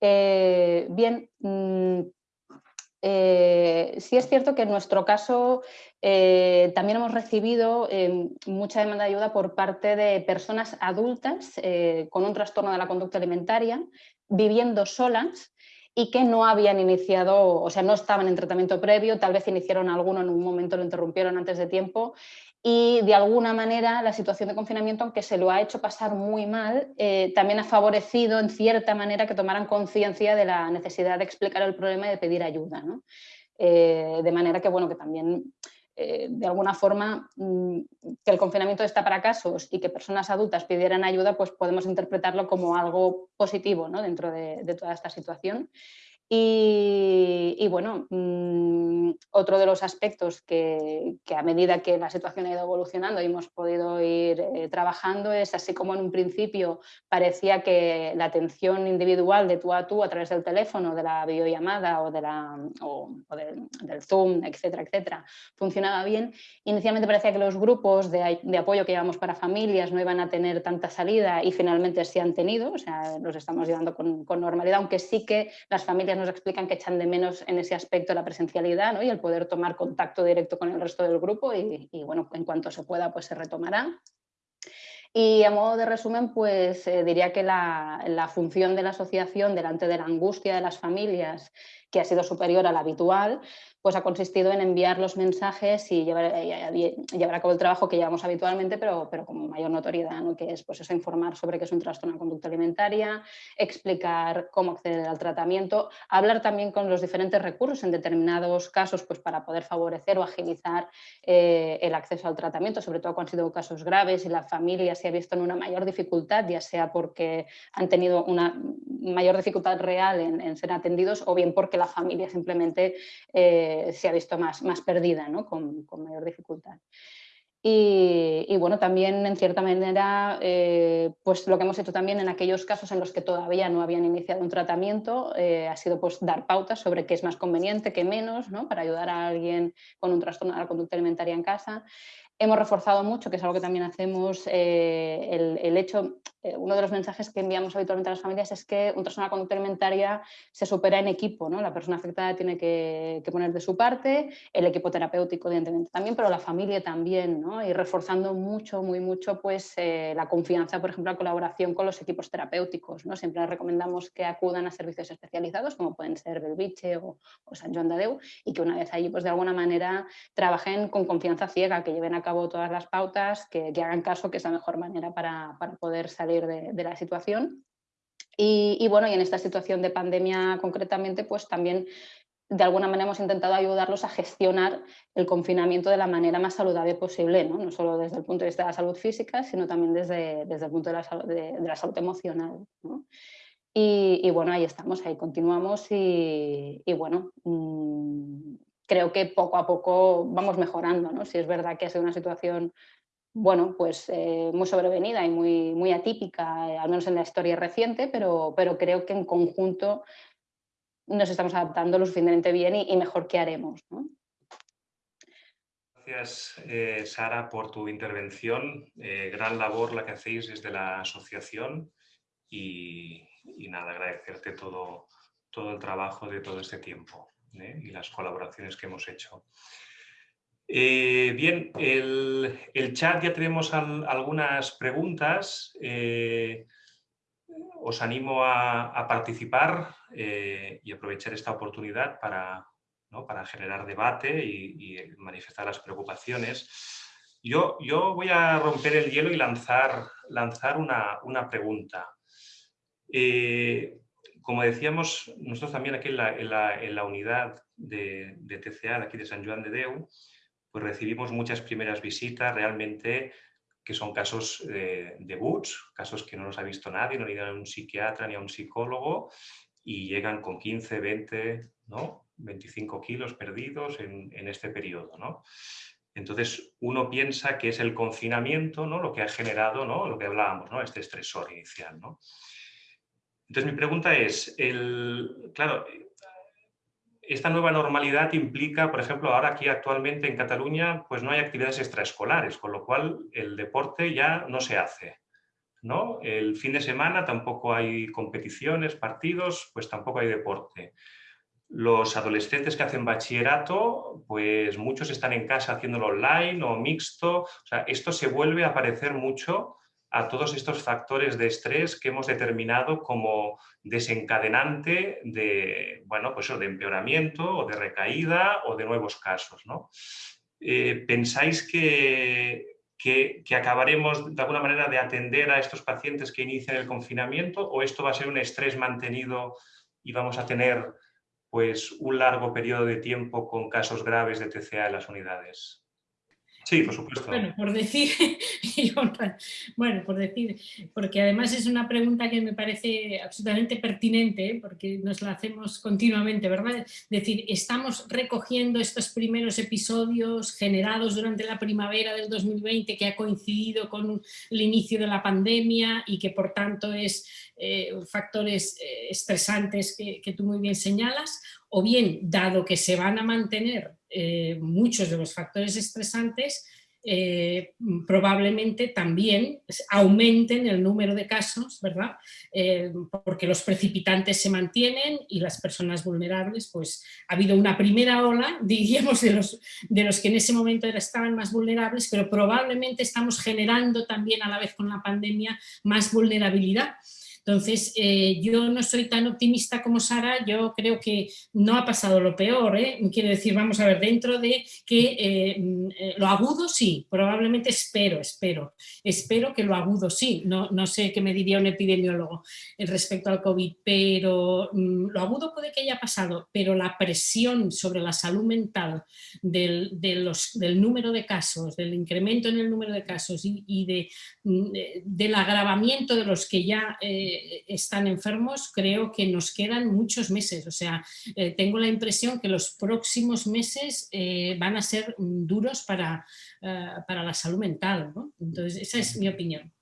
eh, bien, mm, eh, sí es cierto que en nuestro caso eh, también hemos recibido eh, mucha demanda de ayuda por parte de personas adultas con un trastorno de la conducta alimentaria, viviendo solas y que no habían iniciado, o sea, no estaban en tratamiento previo, tal vez iniciaron alguno en un momento, lo interrumpieron antes de tiempo y de alguna manera la situación de confinamiento, aunque se lo ha hecho pasar muy mal, eh, también ha favorecido en cierta manera que tomaran conciencia de la necesidad de explicar el problema y de pedir ayuda. Eh, de manera que, bueno, que también eh, de alguna forma mm, que el confinamiento está para casos y que personas adultas pidieran ayuda, pues podemos interpretarlo como algo positivo dentro de, toda esta situación. Y, bueno, mm, otro de los aspectos que, a medida que la situación ha ido evolucionando y hemos podido ir eh, trabajando es así como en un principio parecía que la atención individual de tú a tú a través del teléfono, de la videollamada o, de la, del, Zoom, etcétera, etcétera, funcionaba bien. Inicialmente parecía que los grupos de, apoyo que llevamos para familias no iban a tener tanta salida y finalmente sí han tenido, o sea, los estamos llevando con, con normalidad, aunque sí que las familias nos explican que echan de menos en ese aspecto la presencialidad y el poder tomar contacto directo con el resto del grupo y, bueno, en cuanto se pueda pues se retomará. Y a modo de resumen, pues eh, diría que la, función de la asociación delante de la angustia de las familias, que ha sido superior a la habitual, pues ha consistido en enviar los mensajes y llevar, eh, llevar a cabo el trabajo que llevamos habitualmente, pero, pero con mayor notoriedad, ¿no? que es pues eso, informar sobre qué es un trastorno de conducta alimentaria, explicar cómo acceder al tratamiento, hablar también con los diferentes recursos en determinados casos pues para poder favorecer o agilizar eh, el acceso al tratamiento, sobre todo cuando han sido casos graves y la familia se ha visto en una mayor dificultad, ya sea porque han tenido una mayor dificultad real en, ser atendidos o bien porque familia simplemente... Eh, se ha visto más, más perdida, ¿no? con, mayor dificultad. Y, bueno, también en cierta manera, eh, pues lo que hemos hecho también en aquellos casos en los que todavía no habían iniciado un tratamiento eh, ha sido pues dar pautas sobre qué es más conveniente, qué menos, ¿no? para ayudar a alguien con un trastorno de la conducta alimentaria en casa. Hemos reforzado mucho, que es algo que también hacemos, eh, el, hecho eh, uno de los mensajes que enviamos habitualmente a las familias es que un trastorno de conducta alimentaria se supera en equipo, ¿no? La persona afectada tiene que, poner de su parte, el equipo terapéutico evidentemente también, pero la familia también, ¿no? Y reforzando mucho, muy mucho, pues eh, la confianza, por ejemplo, la colaboración con los equipos terapéuticos, ¿no? Siempre recomendamos que acudan a servicios especializados, como pueden ser Belviche o, San Joan de Déu, y que una vez allí, pues de alguna manera trabajen con confianza ciega, que lleven a cabo todas las pautas, que, hagan caso, que es la mejor manera para poder salir de, la situación. Y, bueno, y en esta situación de pandemia concretamente, pues también de alguna manera hemos intentado ayudarlos a gestionar el confinamiento de la manera más saludable posible, no, no solo desde el punto de vista de la salud física, sino también desde, desde el punto de la, salud, de, la salud emocional. Y, bueno, ahí estamos, ahí continuamos y, bueno, mm, creo que poco a poco vamos mejorando. ¿no? Si es verdad que ha sido una situación bueno, pues eh, muy sobrevenida y muy, muy atípica, eh, al menos en la historia reciente, pero, pero, creo que en conjunto nos estamos adaptando lo suficientemente bien y, mejor que haremos. gracias, eh, Sara, por tu intervención. Eh, gran labor la que hacéis desde la asociación y, nada, agradecerte todo, todo el trabajo de todo este tiempo ¿eh? y las colaboraciones que hemos hecho. bien, el, el, chat ya tenemos algunas preguntas. os animo a participar y aprovechar esta oportunidad para, para generar debate y, manifestar las preocupaciones. Yo, yo, voy a romper el hielo y lanzar, lanzar una, pregunta. Eh, como decíamos, nosotros también aquí en la, unidad de, TCA de aquí de San Juan de Deu, pues recibimos muchas primeras visitas realmente que son casos de, de casos que no los ha visto nadie, no ni a un psiquiatra ni a un psicólogo, y llegan con 15, 20, ¿no? 25 kilos perdidos en, este periodo. ¿no? Entonces, uno piensa que es el confinamiento ¿no? lo que ha generado ¿no? lo que hablábamos, ¿no? este estresor inicial. ¿no? Entonces, mi pregunta es, claro, esta nueva normalidad implica, por ejemplo, ahora aquí actualmente en Cataluña, pues no hay actividades extraescolares, con lo cual el deporte ya no se hace. ¿no? El fin de semana tampoco hay competiciones, partidos, pues tampoco hay deporte. Los adolescentes que hacen bachillerato, pues muchos están en casa haciéndolo online o mixto. O sea, esto se vuelve a parecer mucho a todos estos factores de estrés que hemos determinado como desencadenante de, bueno, pues de empeoramiento o de recaída o de nuevos casos. ¿no? Eh, ¿Pensáis que, que, acabaremos de alguna manera de atender a estos pacientes que inician el confinamiento o esto va a ser un estrés mantenido y vamos a tener pues, un largo periodo de tiempo con casos graves de TCA en las unidades. Sí, por supuesto. Bueno, por decir, bueno, por decir, porque además es una pregunta que me parece absolutamente pertinente, ¿eh? porque nos la hacemos continuamente, ¿verdad? Decir, estamos recogiendo estos primeros episodios generados durante la primavera del 2020 que ha coincidido con el inicio de la pandemia y que por tanto es eh, factores eh, estresantes que tú muy bien señalas, o bien, dado que se van a mantener eh, muchos de los factores estresantes, eh, probablemente también aumenten el número de casos, ¿verdad? Eh, porque los precipitantes se mantienen y las personas vulnerables, pues ha habido una primera ola, diríamos, de los, de los que en ese momento estaban más vulnerables, pero probablemente estamos generando también a la vez con la pandemia más vulnerabilidad. Entonces, eh, yo no soy tan optimista como Sara, yo creo que no ha pasado lo peor, ¿eh? quiero decir, vamos a ver, dentro de que eh, mm, lo agudo sí, probablemente espero, espero, espero que lo agudo sí, no, no sé qué me diría un epidemiólogo respecto al COVID, pero mm, lo agudo puede que haya pasado, pero la presión sobre la salud mental del, del número de casos, del incremento en el número de casos y, de, mm, del agravamiento de los que ya están enfermos, creo que nos quedan muchos meses. O sea, eh, tengo la impresión que los próximos meses eh, van a ser duros para, eh, para la salud mental. Entonces, esa es mi opinión.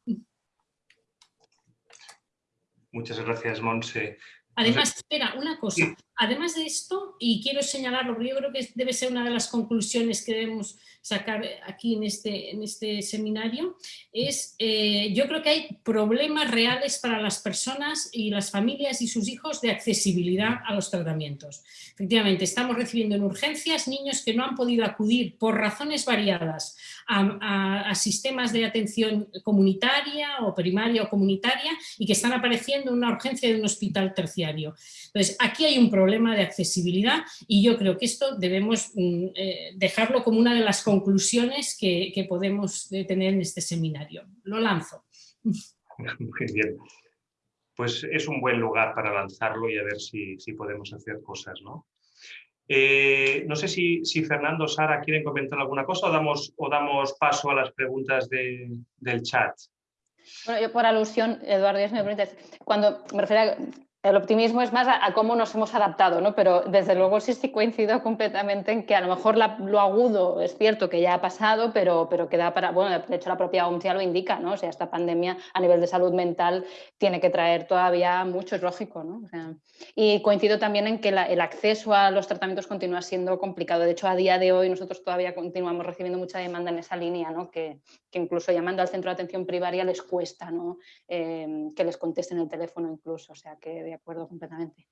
Muchas gracias, Monse. Además, espera, una cosa. Además de esto, y quiero señalarlo, porque yo creo que debe ser una de las conclusiones que debemos sacar aquí en este, en este seminario, es eh, yo creo que hay problemas reales para las personas y las familias y sus hijos de accesibilidad a los tratamientos. Efectivamente, estamos recibiendo en urgencias niños que no han podido acudir por razones variadas a, a sistemas de atención comunitaria o primaria o comunitaria y que están apareciendo en una urgencia de un hospital terciario. Entonces, aquí hay un problema de accesibilidad y yo creo que esto debemos mm, eh, dejarlo como una de las conclusiones que, podemos tener en este seminario. Lo lanzo. Muy bien. Pues es un buen lugar para lanzarlo y a ver si, podemos hacer cosas, ¿no? Eh, no sé si, si, Fernando o Sara quieren comentar alguna cosa o damos, o damos paso a las preguntas del chat. Bueno, yo por alusión, Eduardo, me cuando me refiero a el optimismo es más a, cómo nos hemos adaptado, ¿no? pero desde luego sí, coincido completamente en que a lo mejor lo agudo es cierto que ya ha pasado, pero, pero queda para, bueno, de hecho la propia OMS ya lo indica, ¿no? o sea, esta pandemia a nivel de salud mental tiene que traer todavía mucho, es lógico. ¿no? y coincido también en que el acceso a los tratamientos continúa siendo complicado, de hecho a día de hoy nosotros todavía continuamos recibiendo mucha demanda en esa línea, ¿no? que, que incluso llamando al centro de atención primaria les cuesta ¿no? Eh, que les contesten el teléfono incluso, o sea que de acuerdo completamente.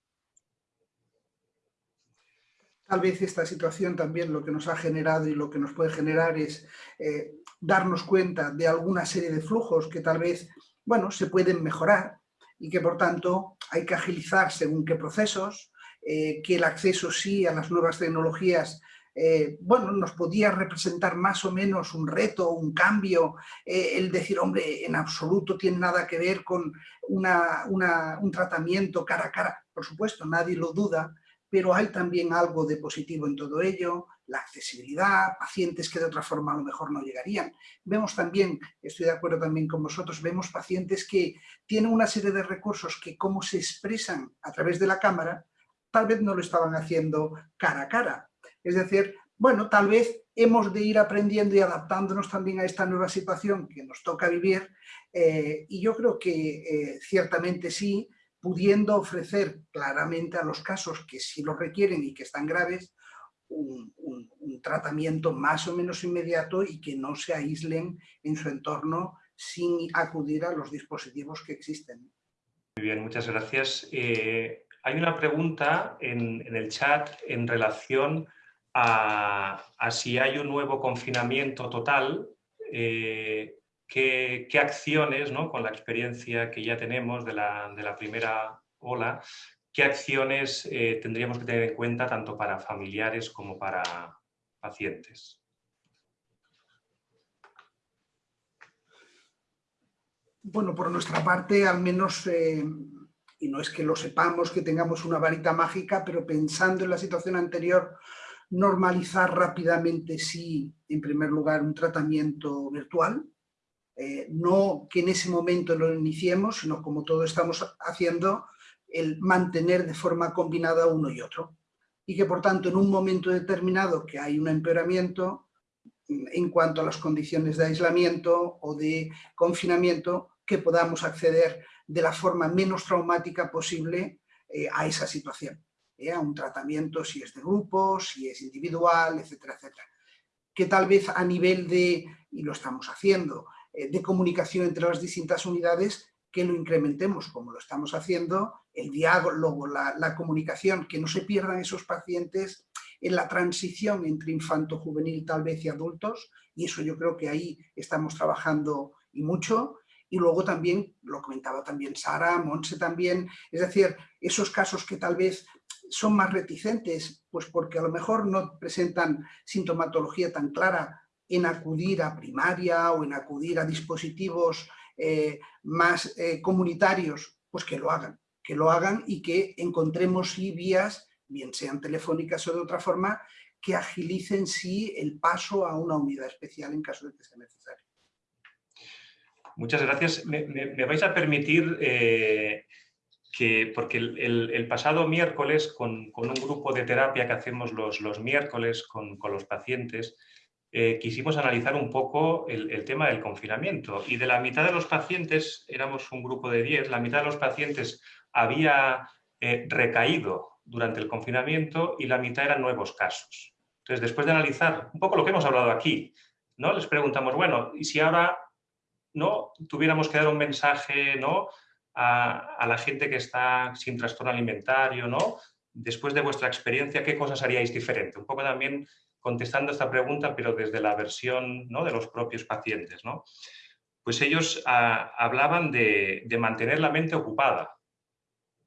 Tal vez esta situación también lo que nos ha generado y lo que nos puede generar es eh, darnos cuenta de alguna serie de flujos que tal vez, bueno, se pueden mejorar y que por tanto hay que agilizar según qué procesos, eh, que el acceso sí a las nuevas tecnologías eh, bueno, nos podía representar más o menos un reto, un cambio, eh, el decir, hombre, en absoluto tiene nada que ver con un tratamiento cara a cara. Por supuesto, nadie lo duda, pero hay también algo de positivo en todo ello, la accesibilidad, pacientes que de otra forma a lo mejor no llegarían. Vemos también, estoy de acuerdo también con vosotros, vemos pacientes que tienen una serie de recursos que como se expresan a través de la cámara, tal vez no lo estaban haciendo cara a cara, es decir, bueno, tal vez hemos de ir aprendiendo y adaptándonos también a esta nueva situación que nos toca vivir eh, y yo creo que eh, ciertamente sí, pudiendo ofrecer claramente a los casos que sí lo requieren y que están graves, un, tratamiento más o menos inmediato y que no se aíslen en su entorno sin acudir a los dispositivos que existen. Muy bien, muchas gracias. Eh, hay una pregunta en, en, el chat en relación a, si hay un nuevo confinamiento total, eh, qué, acciones, ¿no? con la experiencia que ya tenemos de la, primera ola, qué acciones eh, tendríamos que tener en cuenta tanto para familiares como para pacientes. Bueno, por nuestra parte, al menos, eh, y no es que lo sepamos, que tengamos una varita mágica, pero pensando en la situación anterior, normalizar rápidamente, sí, en primer lugar, un tratamiento virtual, eh, no que en ese momento lo iniciemos, sino como todo estamos haciendo, el mantener de forma combinada uno y otro. Y que por tanto en un momento determinado que hay un empeoramiento en cuanto a las condiciones de aislamiento o de confinamiento, que podamos acceder de la forma menos traumática posible eh, a esa situación. ¿Eh? a un tratamiento si es de grupo, si es individual, etcétera, etcétera. Que tal vez a nivel de, y lo estamos haciendo, eh, de comunicación entre las distintas unidades, que lo incrementemos como lo estamos haciendo, el diálogo, la, la comunicación, que no se pierdan esos pacientes en la transición entre infanto-juvenil tal vez y adultos, y eso yo creo que ahí estamos trabajando y mucho, y luego también, lo comentaba también Sara, Monse también, es decir, esos casos que tal vez son más reticentes, pues porque a lo mejor no presentan sintomatología tan clara en acudir a primaria o en acudir a dispositivos eh, más eh, comunitarios, pues que lo hagan, que lo hagan y que encontremos sí vías, bien sean telefónicas o de otra forma, que agilicen sí el paso a una unidad especial en caso de que sea necesario. Muchas gracias. Me, vais a permitir eh, que, porque el, pasado miércoles, con, un grupo de terapia que hacemos los, los miércoles con, los pacientes, eh, quisimos analizar un poco el, tema del confinamiento. Y de la mitad de los pacientes, éramos un grupo de 10, la mitad de los pacientes había eh, recaído durante el confinamiento y la mitad eran nuevos casos. Entonces, después de analizar un poco lo que hemos hablado aquí, ¿no? les preguntamos, bueno, ¿y si ahora no tuviéramos que dar un mensaje ¿no? a, la gente que está sin trastorno alimentario, ¿no? Después de vuestra experiencia, ¿qué cosas haríais diferente? Un poco también contestando esta pregunta, pero desde la versión ¿no? de los propios pacientes, ¿no? Pues ellos ah, hablaban de, mantener la mente ocupada,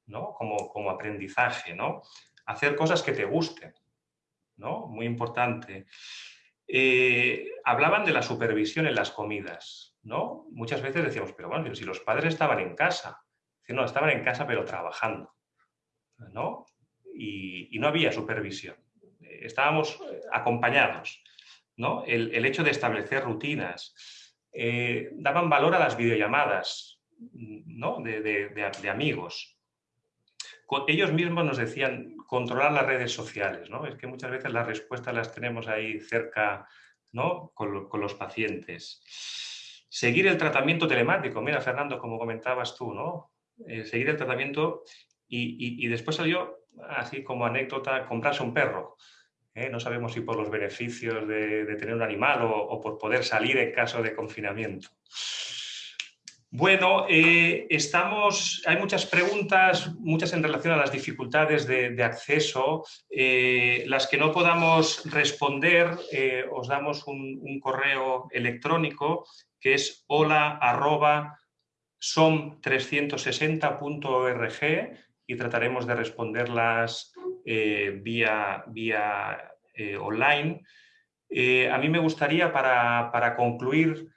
¿no? Como, como aprendizaje, ¿no? Hacer cosas que te gusten, ¿no? Muy importante. Eh, hablaban de la supervisión en las comidas, ¿no? Muchas veces decíamos, pero bueno, si los padres estaban en casa, no, estaban en casa pero trabajando, ¿no? Y, no había supervisión, estábamos eh, acompañados, ¿no? El, hecho de establecer rutinas, eh, daban valor a las videollamadas, ¿no? De, amigos. ellos mismos nos decían controlar las redes sociales, ¿no? Es que muchas veces las respuestas las tenemos ahí cerca, ¿no? Con, los pacientes. Seguir el tratamiento telemático, mira Fernando, como comentabas tú, ¿no? Eh, seguir el tratamiento y, después salió, así como anécdota, comprarse un perro. ¿eh? No sabemos si por los beneficios de, tener un animal o, por poder salir en caso de confinamiento. Bueno, eh, estamos, hay muchas preguntas, muchas en relación a las dificultades de, acceso. Eh, las que no podamos responder, os damos un, correo electrónico que es hola som360.org y trataremos de responderlas eh, vía, vía eh, online. Eh, a mí me gustaría, para, concluir,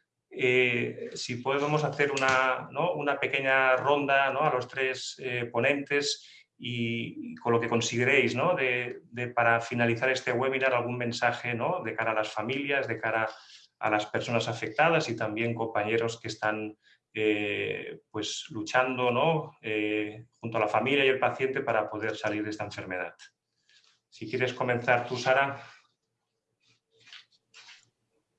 si podemos hacer una, una pequeña ronda a los tres ponentes y, con lo que consideréis de, para finalizar este webinar algún mensaje ¿no? de cara a las familias, de cara a las personas afectadas y también compañeros que están eh, pues luchando ¿no? Eh, junto a la familia y el paciente para poder salir de esta enfermedad. Si quieres comenzar tú, Sara.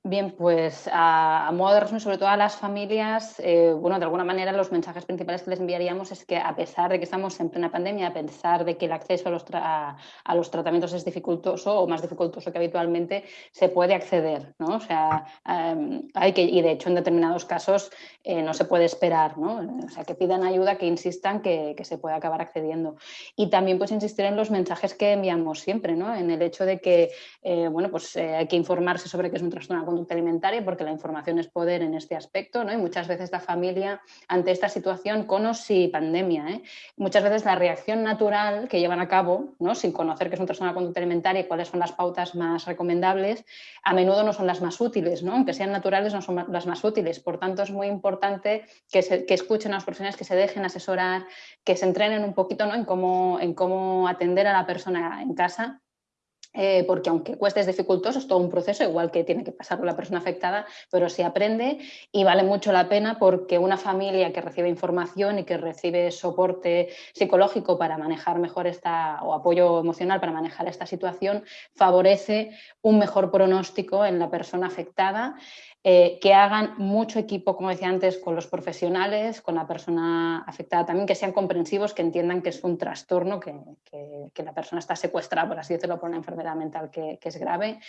Bien, pues a, modo de resumen, sobre todo a las familias, eh, bueno, de alguna manera los mensajes principales que les enviaríamos es que a pesar de que estamos en plena pandemia, a pesar de que el acceso a los, a los tratamientos es dificultoso o más dificultoso que habitualmente, se puede acceder, ¿no? O sea, em, hay que, y de hecho en determinados casos eh, no se puede esperar, ¿no? O sea, que pidan ayuda, que insistan que, que, se puede acabar accediendo. Y también pues insistir en los mensajes que enviamos siempre, ¿no? En el hecho de que, eh, bueno, pues hay que informarse sobre qué es un trastorno alimentaria porque la información es poder en este aspecto ¿no? y muchas veces la familia ante esta situación con o pandemia. ¿eh? Muchas veces la reacción natural que llevan a cabo ¿no? sin conocer qué es un trastorno de conducta alimentaria y cuáles son las pautas más recomendables, a menudo no son las más útiles, ¿no? aunque sean naturales no son las más útiles. Por tanto es muy importante que, que escuchen a los profesionales, que se dejen asesorar, que se entrenen un poquito ¿no? en, cómo, en cómo atender a la persona en casa eh, porque aunque cueste es dificultoso, es todo un proceso, igual que tiene que pasar con la persona afectada, pero se aprende y vale mucho la pena porque una familia que recibe información y que recibe soporte psicológico para manejar mejor esta, o apoyo emocional para manejar esta situación, favorece un mejor pronóstico en la persona afectada eh, que hagan mucho equipo, como decía antes, con los profesionales, con la persona afectada también, que sean comprensivos, que entiendan que es un trastorno, que, la persona está secuestrada, por así decirlo, por una enfermedad mental que, es grave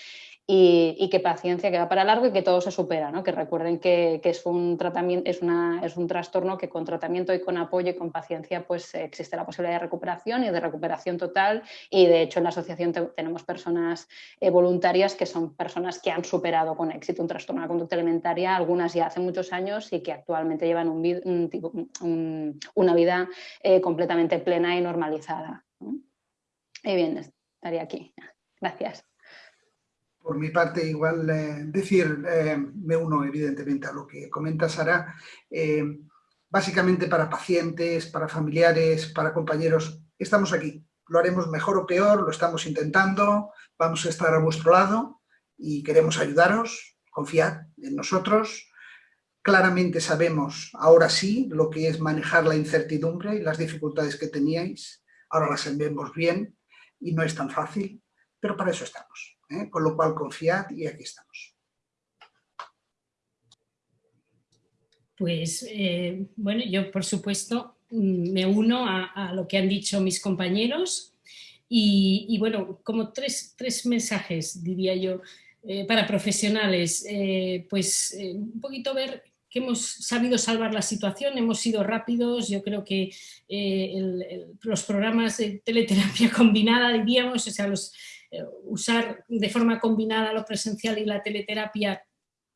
y, que paciencia, que va para largo y que todo se supera, ¿no? que recuerden que, es, un tratamiento, es, una, es un trastorno que con tratamiento y con apoyo y con paciencia pues existe la posibilidad de recuperación y de recuperación total y de hecho en la asociación tenemos personas eh, voluntarias que son personas que han superado con éxito un trastorno de la conducta alimentaria, algunas ya hace muchos años y que actualmente llevan un, una vida eh, completamente plena y normalizada. Y bien, estaría aquí. Gracias. Por mi parte, igual eh, decir, eh, me uno evidentemente a lo que comenta Sara, eh, básicamente para pacientes, para familiares, para compañeros, estamos aquí. Lo haremos mejor o peor, lo estamos intentando, vamos a estar a vuestro lado y queremos ayudaros, confiad nosotros. Claramente sabemos, ahora sí, lo que es manejar la incertidumbre y las dificultades que teníais. Ahora las vemos bien y no es tan fácil, pero para eso estamos. ¿eh? con lo cual confiad y aquí estamos. Pues eh, bueno, yo por supuesto mm, me uno a, lo que han dicho mis compañeros y, bueno, como tres, mensajes diría yo eh, para profesionales, pues un poquito ver que hemos sabido salvar la situación, hemos sido rápidos, yo creo que los programas de teleterapia combinada, diríamos, o sea, eh, usar de forma combinada lo presencial y la teleterapia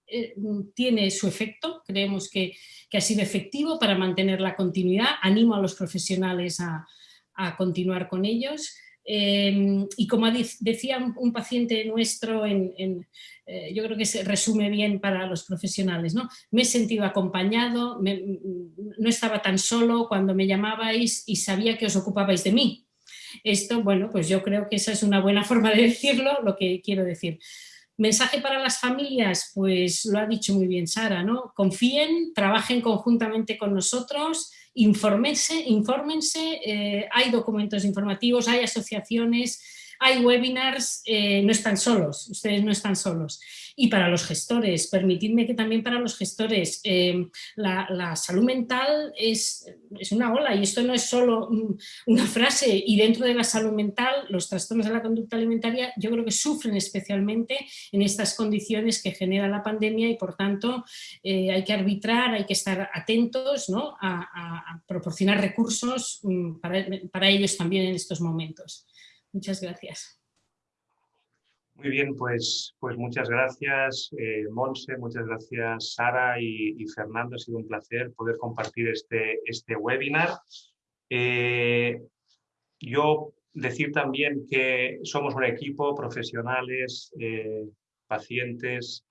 eh, tiene su efecto, creemos que, ha sido efectivo para mantener la continuidad, animo a los profesionales a, continuar con ellos. Em, y como decía un, paciente nuestro, eh, yo creo que se resume bien para los profesionales, ¿no? me he sentido acompañado, no estaba tan solo cuando me llamabais y sabía que os ocupabais de mí, esto, bueno, pues yo creo que esa es una buena forma de decirlo, lo que quiero decir. Mensaje para las familias, pues lo ha dicho muy bien Sara, ¿no? Confíen, trabajen conjuntamente con nosotros infórmense, infórmense eh, hay documentos informativos, hay asociaciones, hay webinars, eh, no están solos, ustedes no están solos. Y para los gestores, permitidme que también para los gestores, eh, la, salud mental es, es, una ola y esto no es solo una frase y dentro de la salud mental los trastornos de la conducta alimentaria yo creo que sufren especialmente en estas condiciones que genera la pandemia y por tanto eh, hay que arbitrar, hay que estar atentos ¿no? a, proporcionar recursos mm, para ellos también en estos momentos. Muchas gracias. Muy bien, pues, pues muchas gracias eh, Monse, muchas gracias Sara y, Fernando. Ha sido un placer poder compartir este, este webinar. Eh, yo decir también que somos un equipo, profesionales, eh, pacientes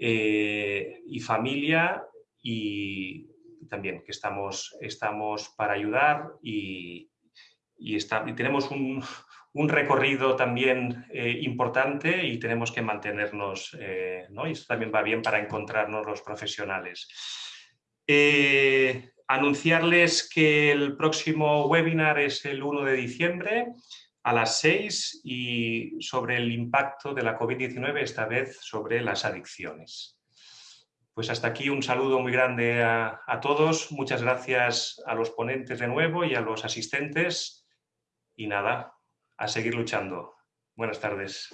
y familia y también que estamos, estamos para ayudar y, y, está, y tenemos un, un recorrido también eh, importante y tenemos que mantenernos, eh, ¿no? y esto también va bien para encontrarnos los profesionales. Eh, anunciarles que el próximo webinar es el 1 de diciembre a las 6 y sobre el impacto de la COVID-19, esta vez sobre las adicciones. Pues hasta aquí un saludo muy grande a, a todos, muchas gracias a los ponentes de nuevo y a los asistentes y nada, a seguir luchando. Buenas tardes.